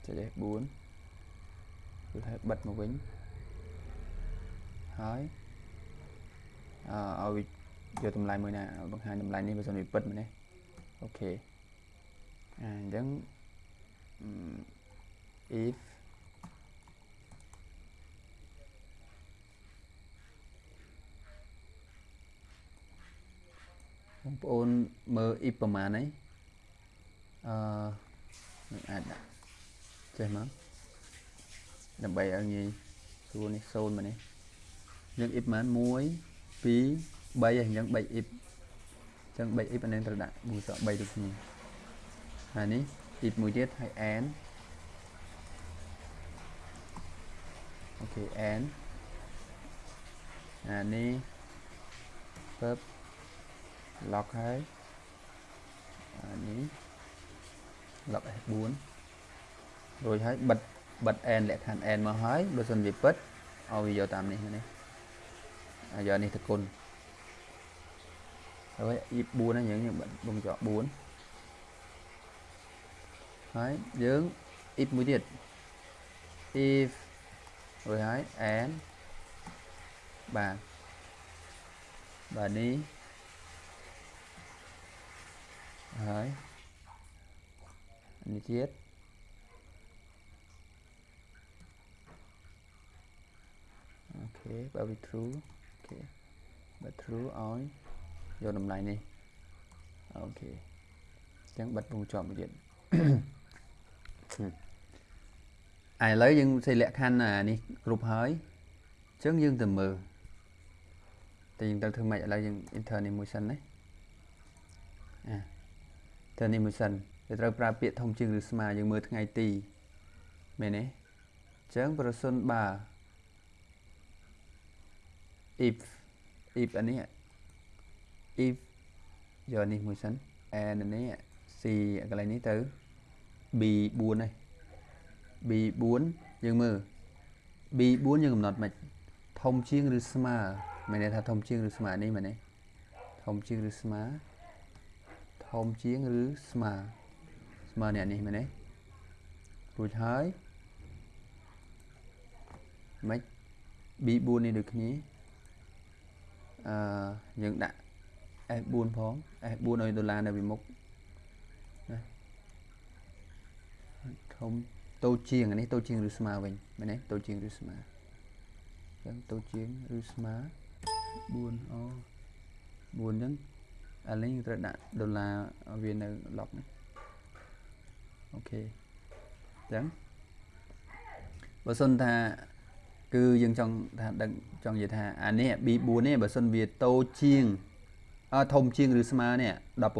Chết F4 យ n ហើយបើកកញ្ចក់ហើយអានេះចុច F4 ណាចុច F4 គឺឲ្យបិទមកវិញហើយអឺឲ្យយកតម្លៃមួយណាបង្ហាញតម្លៃនេះបើសិនវាពិតមែនទេអូខេអាអញ្ចឹង if បងប្អូនមើល if ប្រហែលហ្នឹងអឺមិនអាចដាក់ចេះមក ដើម្បីឲ្យងាយស្រួលនេះ0មកនេះយើង if ប្រហែល1 2 3ហើយអញ្ចឹង3 if អញ្ចឹង3 if អានេះត្រូវដាក់មូលសក់3ដូចគ្នាហើយនេះ if មួយទៀតហើយ n អូខេ n អានេះពើប lock ហើយអានេះ lock F4 រួចហើយបិទ បិទ n លក្ខខណ្ឌ n មកហើយបើសិនវាពិតឲ្យវាយកតាមនេះនេះអាយកនេះទៅគុណហើយ if 4ហ្នឹងយើងបិទបងចក4ហើយយើង if មួយទៀត if រួចហើយ n បាទបាទនេះហើយនេះទៀត OK បើវា true OK បើ true ឲ្យយកតម្លៃនេះ OK អញ្ចឹងបិទវង់ជាប់មួយទៀតឥឡូវយើងសេលក្ខខណ្ឌនេះគ្រប់ហើយអញ្ចឹងយើងទៅមើលតែយើងត្រូវធ្វើម៉េចឥឡូវយើង enter នេះមួយសិនណាអាទៅនេះមួយសិនវាត្រូវប្រើពាក្យធំជាងឬស្មើយើងមើលថ្ងៃទីមែនទេអញ្ចឹងប្រសិនបើ if if អានេះ if យកនេះមួយសិន and នេះ c កន្លែងនេះទៅ b4 ហើយ b4 យើងមើល b4 យើងកំណត់មិនធំជាងឬស្មើមានន័យថាធំជាងឬស្មើនេះមែនទេធំជាងឬស្មើធំជាងឬស្មើស្មើអ្នកនេះមែនទេរួចហើយមិន B4 នេះដូចគ្នា អឺយើងដាក់ S4 ផង S4 ឲ្យដុល្លារនៅពីមុខណាធំតូចជាងអានេះតូចជាងឬស្មើវិញមែនទេតូចជាងឬស្មើអញ្ចឹងតូចជាងឬស្មើ4អូ4អញ្ចឹងឥឡូវយើងត្រូវដាក់ដុល្លារវានៅ log នេះអូខេអញ្ចឹងបើសិនថា គឺយើងចង់ថាដឹងចង់និយាយថាអានេះ B4 នេះបើសិនវាតូចជាងអធំជាងឬស្មើនេះ18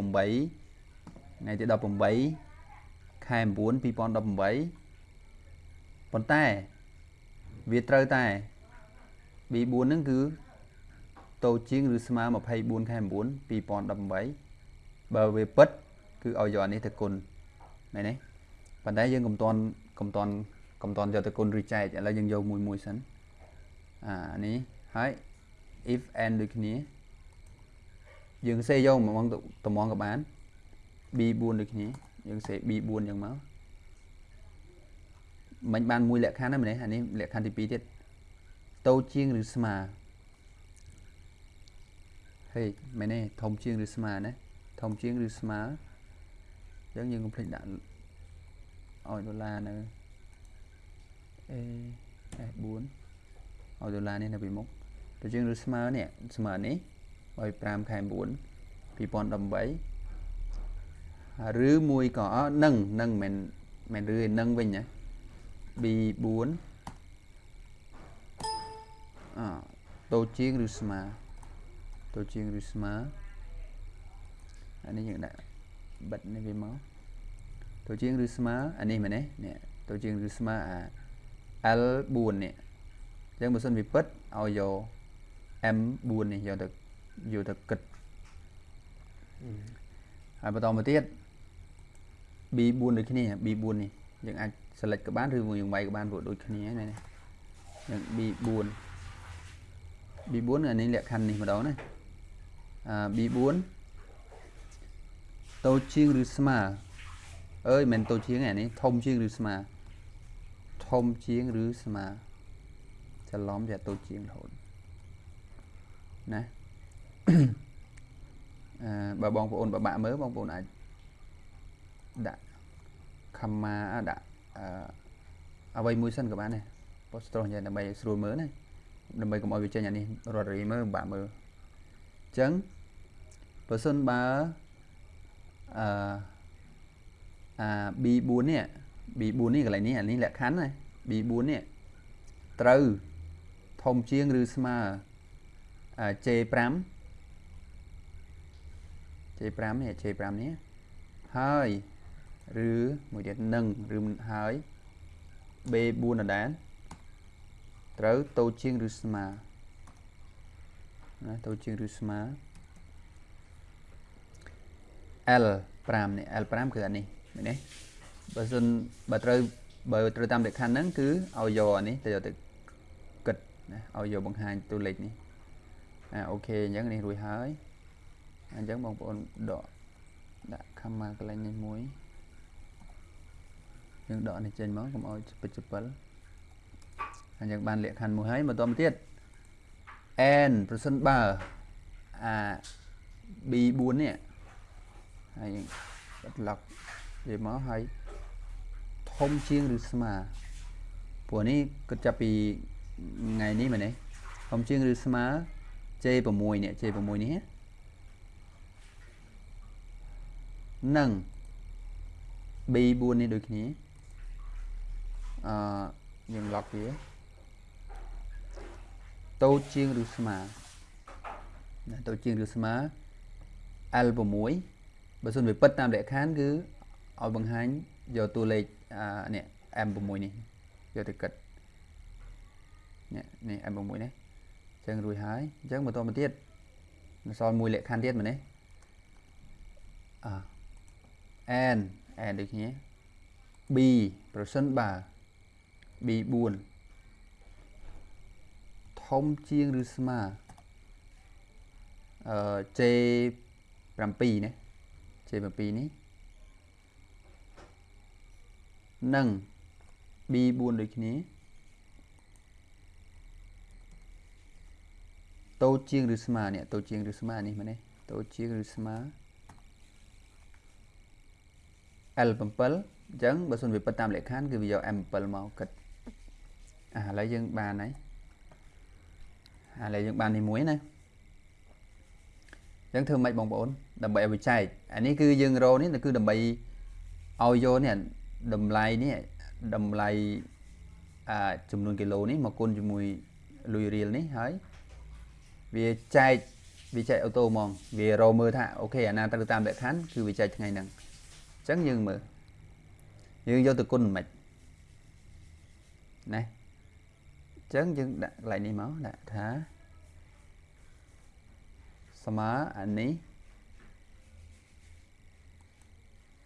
ថ្ងៃទី18ខែ9 2018ប៉ុន្តែវាត្រូវតែ B4 ហ្នឹងគឺតូចជាងឬស្មើ24ខែ9 2018បើវាពិតគឺឲ្យយកអានេះទៅគុណមែនទេប៉ុន្តែយើងកុំតន់កុំតន់ កុំតន់យកទៅគុណឬចែកឥឡូវយើងយកមួយមួយសិនអានេះហើយ if and ដូចគ្នាយើងសេយកមកតំងក៏បាន b4 ដូចគ្នាយើងសេ b4 អញ្ចឹងមកមិនបានមួយលក្ខខណ្ឌហ្នឹងមែនទេអានេះលក្ខខណ្ឌទី2ទៀតតូចជាងឬស្មើហេមែនទេធំជាងឬស្មើណាធំជាងឬស្មើអញ្ចឹងយើងកុំភ្លេចដាក់ឲ្យដុល្លារនៅ A S4 ឲ្យដុល្លារនេះនៅពីមុខទៅជាងឬស្មើនេះស្មើនេះឲ្យ5ខែ9 2018ឬមួយក៏នឹងនឹងមិនមែនឬឯនឹងវិញណា B4 អតូចជាងឬស្មើតូចជាងឬស្មើអានេះយើងដាក់បិទនេះវាមកតូចជាងឬស្មើអានេះមែនទេនេះតូចជាងឬស្មើអា L4 នេះអញ្ចឹងបើសិនវាពិតឲ្យយក M4 នេះយកទៅយកទៅគិតហើយបន្តមកទៀត B4 ដូចគ្នា B4 នេះយើងអាច select ក៏បានឬមួយយើងវាយក៏បានព្រោះដូចគ្នាហ្នឹងនេះយើង B4 B4 អានេះលក្ខខណ្ឌនេះម្ដងណាអា B4 តូចជាងឬស្មើអើយមិនតូចជាងអានេះធំជាងឬស្មើ ធំជាងឬស្មើច្រឡំតែតូចជាងរហូតណាអឺបើបងប្អូនបបាក់មើលបងប្អូនអាចដាក់ខមមាដាក់អឺអ្វីមួយសិនក៏បានដែរប៉ុស្ត្រោះយ៉ាងដើម្បីស្រួលមើលណាដើម្បីកុំឲ្យវាចេញអានេះរត់រីមើលបាក់មើលអញ្ចឹងបើសិនបើអឺអា B4 នេះ B4 នេះកន្លែងនេះអានេះលក្ខខណ្ឌណា B4 នេះត្រូវធំជាងឬស្មើ J5 J5 នេះ J5 នេះហើយឬមួយទៀតនឹងឬហើយ B4 ដដែលត្រូវតូចជាងឬស្មើណាតូចជាងឬស្មើ L5 នេះ L5 គឺអានេះមែនទេបើសិនបើត្រូវ បើត្រូវតាមលក្ខខណ្ឌហ្នឹងគឺឲ្យយកអានេះទៅយកទៅគិតណាឲ្យយកបង្ហាញតួលេខនេះអាអូខេអញ្ចឹងនេះរួចហើយអញ្ចឹងបងប្អូនដកដាក់ comma កន្លែងនេះមួយយើងដកនេះចេញមកកុំឲ្យចពិចចពិលអញ្ចឹងបានលក្ខខណ្ឌមួយហើយបន្តមកទៀត n ប្រសិនបើអា b4 នេះហើយយើងបិទ lock វាមកហើយ ធំជាងឬស្មើព្រោះនេះគិតចាប់ពីថ្ងៃនេះមែនទេធំជាងឬស្មើ J6 នេះ J6 នេះនឹង B4 នេះដូចគ្នាអឺយើង lock វាតូចជាងឬស្មើណាតូចជាងឬស្មើ L6 បើសិនវាពិតតាមលក្ខខណ្ឌគឺឲ្យបង្ហាញយកតួលេខអា នេះ M6 នេះយកទៅគិតនេះនេះ M6 នេះអញ្ចឹងរួចហើយអញ្ចឹងបន្តមកទៀតនៅសល់មួយលក្ខខណ្ឌទៀតមែនទេអ n n ដូចគ្នា b ប្រសិនបើ b4 ធធំជាងឬស្មើអឺ J7 ណា J7 នេះ និង B4 ដូចគ្នាតូចជាងឬស្មើនេះតូចជាងឬស្មើនេះមែនទេតូចជាងឬស្មើ L7 អញ្ចឹងបើសិនវាពិតតាមលក្ខខណ្ឌគឺវាយក M7 មកគិតអាឥឡូវយើងបានហើយឥឡូវយើងបាននេះមួយណាអញ្ចឹងធ្វើម៉េចបងប្អូនដើម្បីឲ្យវាចែកអានេះគឺយើងរកនេះគឺដើម្បីឲ្យយកនេះ តម្លៃនេះតម្លៃអាចំនួនគីឡូនេះមកគុណជាមួយលុយរៀលនេះហើយវាចែកវាចែកអូតូហ្មងវារកមើលថាអូខេអាណាត្រូវតាមលក្ខខណ្ឌគឺវាចែកថ្ងៃហ្នឹងអញ្ចឹងយើងមើលយើងយកទៅគុណមិនណាអញ្ចឹងយើងដាក់កន្លែងនេះមកដាក់ថាស្មើអានេះ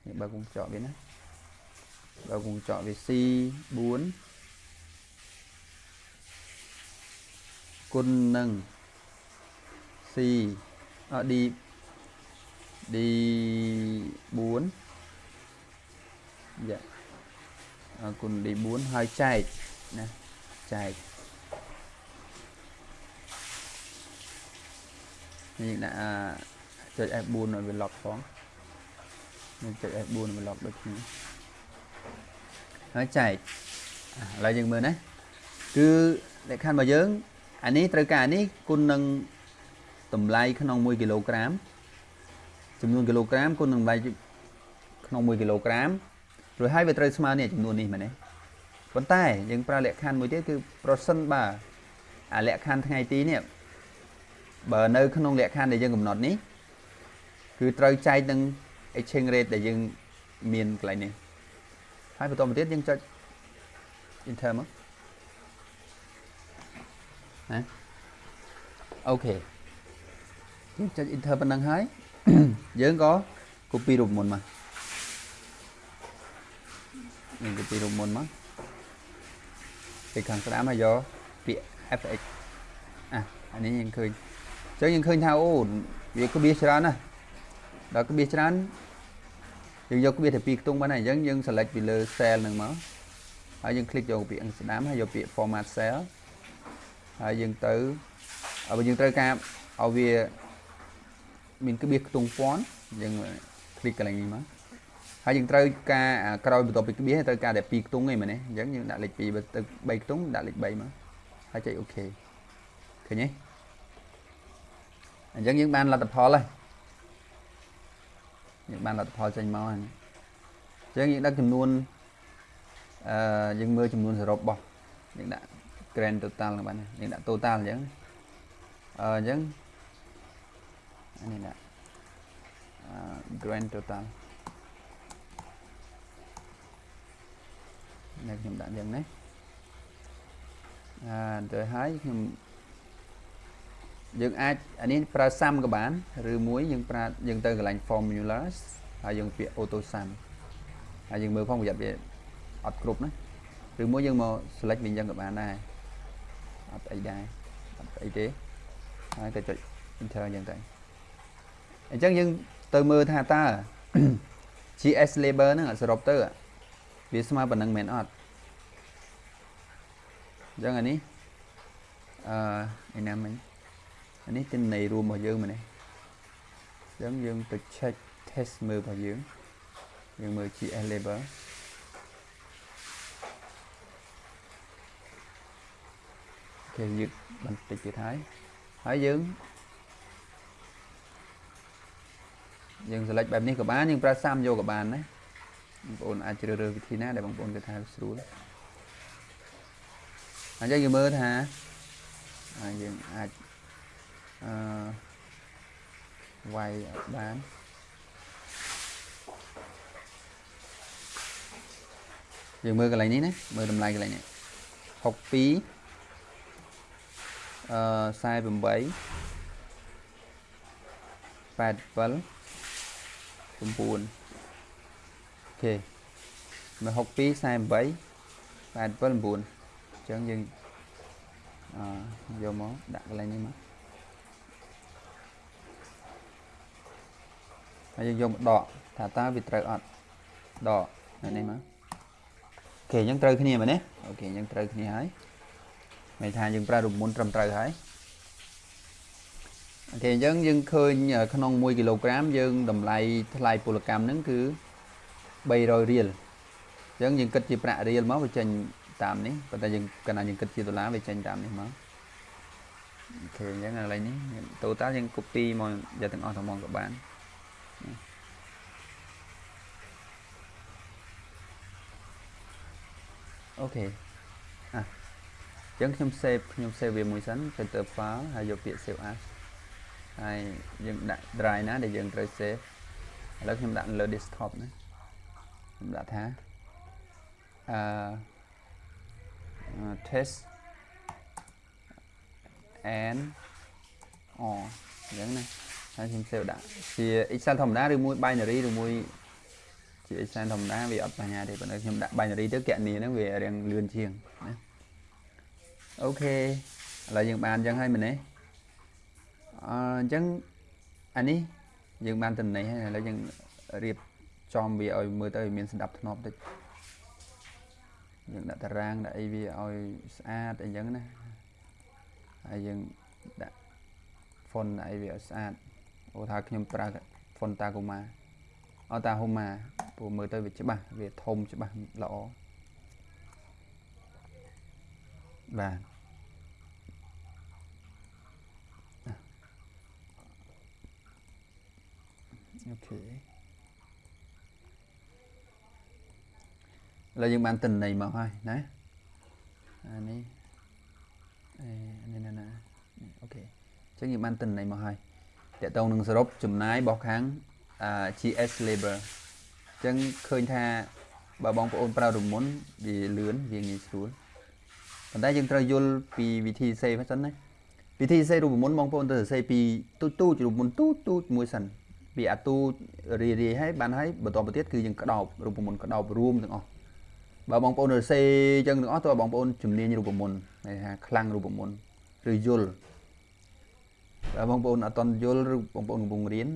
នេះបើកុំចកវាណា បើកុំចកវា C4 គុណនឹង C អ D D4 យ៉ាអគុណ D4 ហើយចែកណាចែកនេះដាក់ចុច F4 ឲ្យវា lock ផងនេះចុច F4 ឲ្យវា lock ដូចគ្នា ហើយចែកឥឡូវយើងមើលណាគឺលក្ខខណ្ឌរបស់យើងអានេះត្រូវការអានេះគុណនឹងតម្លៃក្នុង1គីឡូក្រាមចំនួនគីឡូក្រាមគុណនឹងតម្លៃក្នុង1គីឡូក្រាមរួចហើយវាត្រូវស្មើនេះចំនួននេះមែនទេប៉ុន្តែយើងប្រើលក្ខខណ្ឌមួយទៀតគឺប្រសិនបើអាលក្ខខណ្ឌថ្ងៃទីនេះបើនៅក្នុងលក្ខខណ្ឌដែលយើងកំណត់នេះគឺត្រូវចែកនឹង exchange rate ដែលយើងមានកន្លែងនេះ ហើយបន្តមកទៀតយើងចុច enter មកណាអូខេយើងចុច enter ប៉ុណ្ណឹងហើយយើងក៏ copy រូបមុនមកយើង copy រូបមុនមកពីខាងស្ដាំហើយយកពាក្យ fx អាអានេះយើងឃើញអញ្ចឹងយើងឃើញថាអូវាក្បៀសច្រើនណាស់ដល់ក្បៀសច្រើន យើងយកក្បៀសតែពីរខ្ទង់បានហើយអញ្ចឹងយើង select ពីលើ cell ហ្នឹងមកហើយយើង click យកពាក្យស្ដាំហើយយកពាក្យ format cell ហើយយើងទៅបើយើងត្រូវការឲ្យវាមានក្បៀសខ្ទង់ពាន់យើង click កន្លែងនេះមកហើយយើងត្រូវការក្រោយបន្ទាប់ពីក្បៀសត្រូវការតែ2ខ្ទង់ឯងមែនទេអញ្ចឹងយើងដាក់លេខ2បើទៅ3ខ្ទង់ដាក់លេខ3មកហើយចុចអូខេឃើញទេអញ្ចឹងយើងបានលទ្ធផលហើយ យើងបានលទ្ធផលចេញមកហើយអញ្ចឹងយើងដឹកចំនួនអឺយើងមើលចំនួនសរុបរបស់យើងដាក់ grand total ហ្នឹងបាទយើងដាក់ total អញ្ចឹងអឺអញ្ចឹងអានេះដាក់ grand total នេះខ្ញុំដាក់យ៉ាងនេះអឺទៅហើយខ្ញុំ យើងអាចអានេះប្រើ sum ក៏បានឬមួយយើងប្រើយើងទៅកន្លែង formulas ហើយយើងពាក្យ auto sum ហើយយើងមើលផងប្រយ័ត្នវាអត់គ្រប់ណាឬមួយយើងមក select វិញយ៉ាងក៏បានដែរអត់អីដែរអត់អីទេហើយទៅចុច enter យ៉ាងទៅអញ្ចឹងយើងទៅមើលថាតើ GS label ហ្នឹងសរុបទៅវាស្មើប៉ុណ្ណឹងមែនអត់អញ្ចឹងអានេះអឺឯណាមិញ អានេះទិន្នន័យរួមរបស់យើងមែនទេអញ្ចឹងយើងទៅ check test មើលរបស់យើងយើងមើល GS label គេយឺតបន្តិចទៀតហើយហើយយើងយើង select បែបនេះក៏បានយើងប្រើសាមយកក៏បានណាបងប្អូនអាចជ្រើសរើសវិធីណាដែលបងប្អូនគិតថាស្រួលអញ្ចឹងយើងមើលថាយើងអាច អឺវាយអត់បានយើងមើលកន្លែងនេះណាមើលតម្លៃកន្លែងនេះ62អឺ48 87 9អូខេមក62 48 87 9អញ្ចឹងយើងអយកមកដាក់កន្លែងនេះមក ហើយយើងយកមកដកថាតើវាត្រូវអត់ដកនៅនេះមក OK អញ្ចឹងត្រូវគ្នាមែនទេ OK អញ្ចឹងត្រូវគ្នាហើយមានថាយើងប្រើរូបមន្តត្រឹមត្រូវហើយ OK អញ្ចឹងយើងឃើញក្នុង1គីឡូក្រាមយើងតម្លៃថ្លៃពលកម្មហ្នឹងគឺ300រៀលអញ្ចឹងយើងគិតជាប្រាក់រៀលមកវាចេញតាមនេះប៉ុន្តែយើងកាលណាយើងគិតជាដុល្លារវាចេញតាមនេះមក OK អញ្ចឹងឥឡូវនេះ total យើង copy មកយកទាំងអស់ទាំងមកក៏បាន OK អ៎ះអញ្ចឹងខ្ញុំ save ខ្ញុំ save វាមួយសិន filter file ហើយយកពាក្យ save as ហើយយើងដាក់ drive ណាដែលយើងត្រូវ save ឥឡូវខ្ញុំដាក់លើ desktop ណាខ្ញុំដាក់ថាអឺ test and អូអញ្ចឹងណា ហើយខ្ញុំ save ដាក់ជា Excel ធម្មតាឬមួយ binary ឬមួយជា Excel ធម្មតាវាអត់បញ្ហាទេប៉ុន្តែខ្ញុំដាក់ binary ទៅគណនីហ្នឹងវារៀងលឿនជាងណាអូខេឥឡូវយើងបានអញ្ចឹងហើយមែនទេអញ្ចឹងអានេះយើងបានតំណែងហើយឥឡូវយើងរៀបចំវាឲ្យមើលទៅឲ្យមានស្ដាប់ធ្នាប់តិចយើងដាក់តារាងដាក់អីវាឲ្យស្អាតអីចឹងណាហើយយើងដាក់ font អីវាឲ្យស្អាត អូថាខ្ញុំប្រើ font Tagoma អត់តាហូម៉ាព្រោះមើលទៅវាច្បាស់វាធំច្បាស់ល្អបាទអូខេឥឡូវយើងបានទិន្នន័យមកហើយណាអានេះអេនេះណាណាអូខេអញ្ចឹងយើងបានទិន្នន័យមកហើយ តកតងនឹងសរុបចំណាយរបស់ខាង GS labor អញ្ចឹងឃើញថាបើបងប្អូនប្រើរមុនវាលឿនវាងាយស្រួលប៉ុន្តែយើងត្រូវយល់ពីវិធីសេហ្នឹងសិនណាវិធីសេរូបមន្តបងប្អូនត្រូវសេពីទូចទូចរូបមន្តទូចទូចមួយសិនពីអាទូចរាយរាយហើយបានហើយបន្តទៅទៀតគឺយើងក្តោបរូបមន្តក្តោបរួមទាំងអស់បើបងប្អូនរសេអញ្ចឹងទាំងអស់តើបងប្អូនជំនាញរូបមន្តន័យថាខ្លាំងរូបមន្តឬយល់ បើបងប្អូនអត់តន់យល់ឬបងប្អូនកំពុងរៀន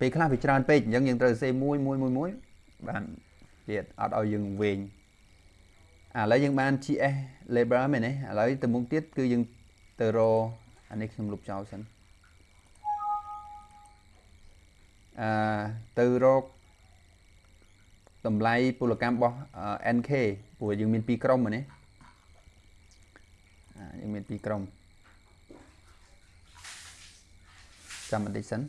ពេលខ្លះវាច្រើនពេកអញ្ចឹងយើងត្រូវសេមួយមួយមួយមួយបានទៀតអត់ឲ្យយើងវែងឥឡូវយើងបាន GS label មែនទេឥឡូវទៅមុខទៀតគឺយើងទៅរអានេះខ្ញុំលុបចោលសិនអឺទៅរកតម្លៃពលកម្មរបស់ NK ព្រោះយើងមាន2ក្រុមហ្នឹងណាយើងមាន2ក្រុម ចាំបន្តិចសិន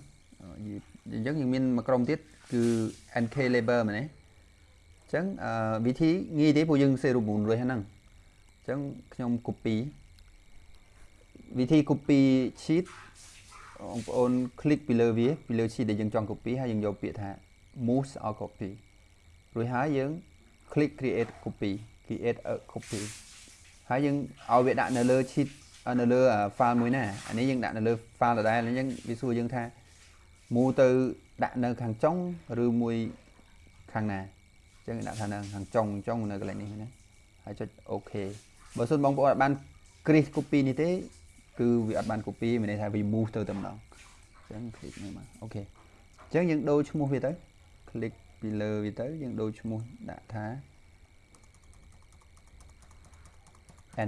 អញ្ចឹងយើងមានមួយក្រុមទៀតគឺ NK labor មែនទេអញ្ចឹងវិធីងាយទេព្រោះយើងសេរូបមូលរួចហ្នឹងអញ្ចឹងខ្ញុំ copy វិធី copy sheet បងប្អូន click ពីលើវាពីលើ sheet ដែលយើងចង់ copy ហើយយើងយកពាក្យថា move or copy រួចហើយយើង click create copy create a copy ហើយយើងឲ្យវាដាក់នៅលើ sheet នៅលើ file មួយណាអានេះយើងដាក់នៅលើ file ដដែលអញ្ចឹងវាសួរយើងថា move ទៅដាក់នៅខាងចុងឬមួយខាងណាអញ្ចឹងដាក់ថានៅខាងចុងចុងនៅកន្លែងនេះណាហើយចុច OK បើសិនបងប្អូនអត់បាន create copy នេះទេ គឺវាអត់បាន copy មានន័យថាវា move ទៅតែម្ដងអញ្ចឹង click នេះមកអូខេអញ្ចឹងយើងដូរឈ្មោះវាទៅ click ពីលើវាទៅយើងដូរឈ្មោះដាក់ថា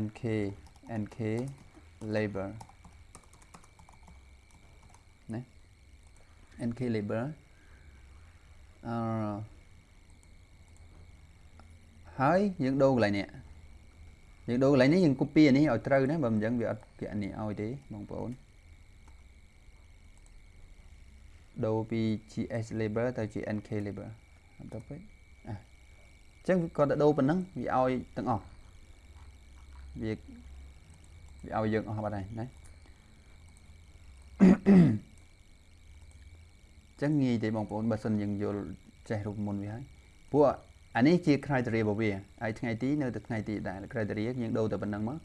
nk nk label ណា nk label អឺហើយយើងដូរកន្លែងនេះយើងដូរកន្លែងនេះយើង copy អានេះឲ្យត្រូវណាបើមិនអញ្ចឹងវាអត់គេអានេះឲ្យទេបងប្អូនដូរពី GS label ទៅជា NK label អត់ទៅពេកអញ្ចឹងគាត់ទៅដូរប៉ុណ្ណឹងវាឲ្យទាំងអស់វា វាឲ្យយើងអស់បាត់ហើយណាចឹងងាយទេបងប្អូនបើសិនយើងយល់ចេះរូបមន្តវាហើយពួកអានេះជា criteria របស់វាហើយថ្ងៃទីនៅតែថ្ងៃទីដែរ criteria យើងដូរតែប៉ុណ្្នឹងមក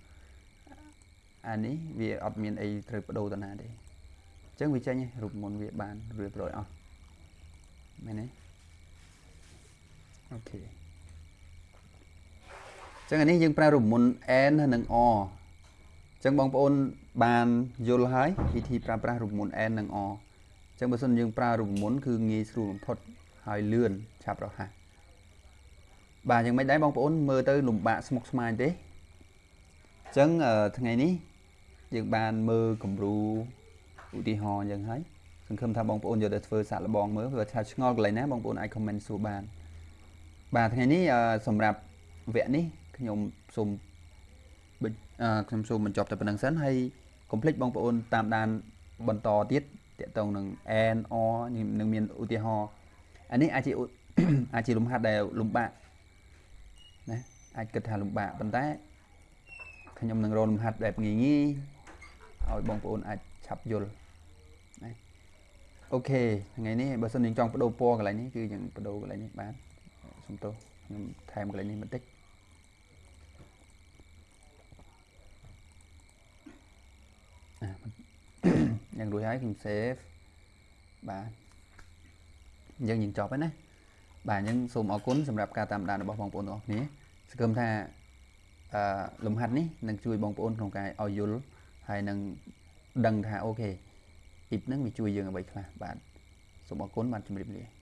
អានេះវាអត់មានអីត្រូវបដូរទៅណាទេអញ្ចឹងវាចេញរូបមន្តវាបានរៀបរយអស់មែនទេអូខេអញ្ចឹងអានេះយើងប្រើរូបមន្ត n និង o អញ្ចឹងបងប្អូនបានយល់ហើយវិធីប្រើប្រាស់រូបមន្ត n និង o អញ្ចឹងបើសិនយើងប្រើរូបមន្តគឺងាយស្រួលបំផុតហើយលឿនឆាប់រហ័សបាទយ៉ាងម៉េចដែរបងប្អូនមើលទៅលំបាកស្មុគស្មាញទេអញ្ចឹងអឺថ្ងៃនេះយើងបានមើលគំរូឧទាហរណ៍យ៉ាងហើយសង្ឃឹមថាបងប្អូនយកទៅធ្វើសាកល្បងមើលបើថាឆ្ងល់កន្លែងណាបងប្អូនអាច comment សួរបាន បាទថ្ងៃនេះអឺសម្រាប់វគ្គនេះខ្ញុំសូមបញ្អឺ ខ្ញុំសូមបញ្ចប់តែប៉ុណ្្នឹងសិនហើយកុំភ្លេចបងប្អូនតាមដានបន្តទៀតតកតងនឹង n or នឹងមានឧទាហរណ៍អានេះអាចជាឧអាចជាលំហាត់ដែលលំបាកណាអាចគិតថាលំបាកប៉ុន្តែខ្ញុំនឹងរកលំហាត់បែបងាយងាយឲ្យបងប្អូនអាចឆាប់យល់ណាអូខេថ្ងៃនេះបើសិនយើងចង់បដូរពណ៌កន្លែងនេះគឺយើងបដូរកន្លែងនេះបានសុំទោសខ្ញុំថែមកន្លែងនេះបន្តិច យ៉ាងរួចហើយខ្ញុំ save បាទអញ្ចឹងយើងចប់ហើយណាបាទអញ្ចឹងសូមអរគុណសម្រាប់ការតាមដានរបស់បងប្អូនទាំងអស់គ្នាសង្ឃឹមថាអឺលំហាត់នេះនឹងជួយបងប្អូនក្នុងការឲ្យយល់ហើយនឹងដឹងថាអូខេអ៊ីបហ្នឹងវាជួយយើងអ្វីខ្លះបាទសូមអរគុណបាទជម្រាបលា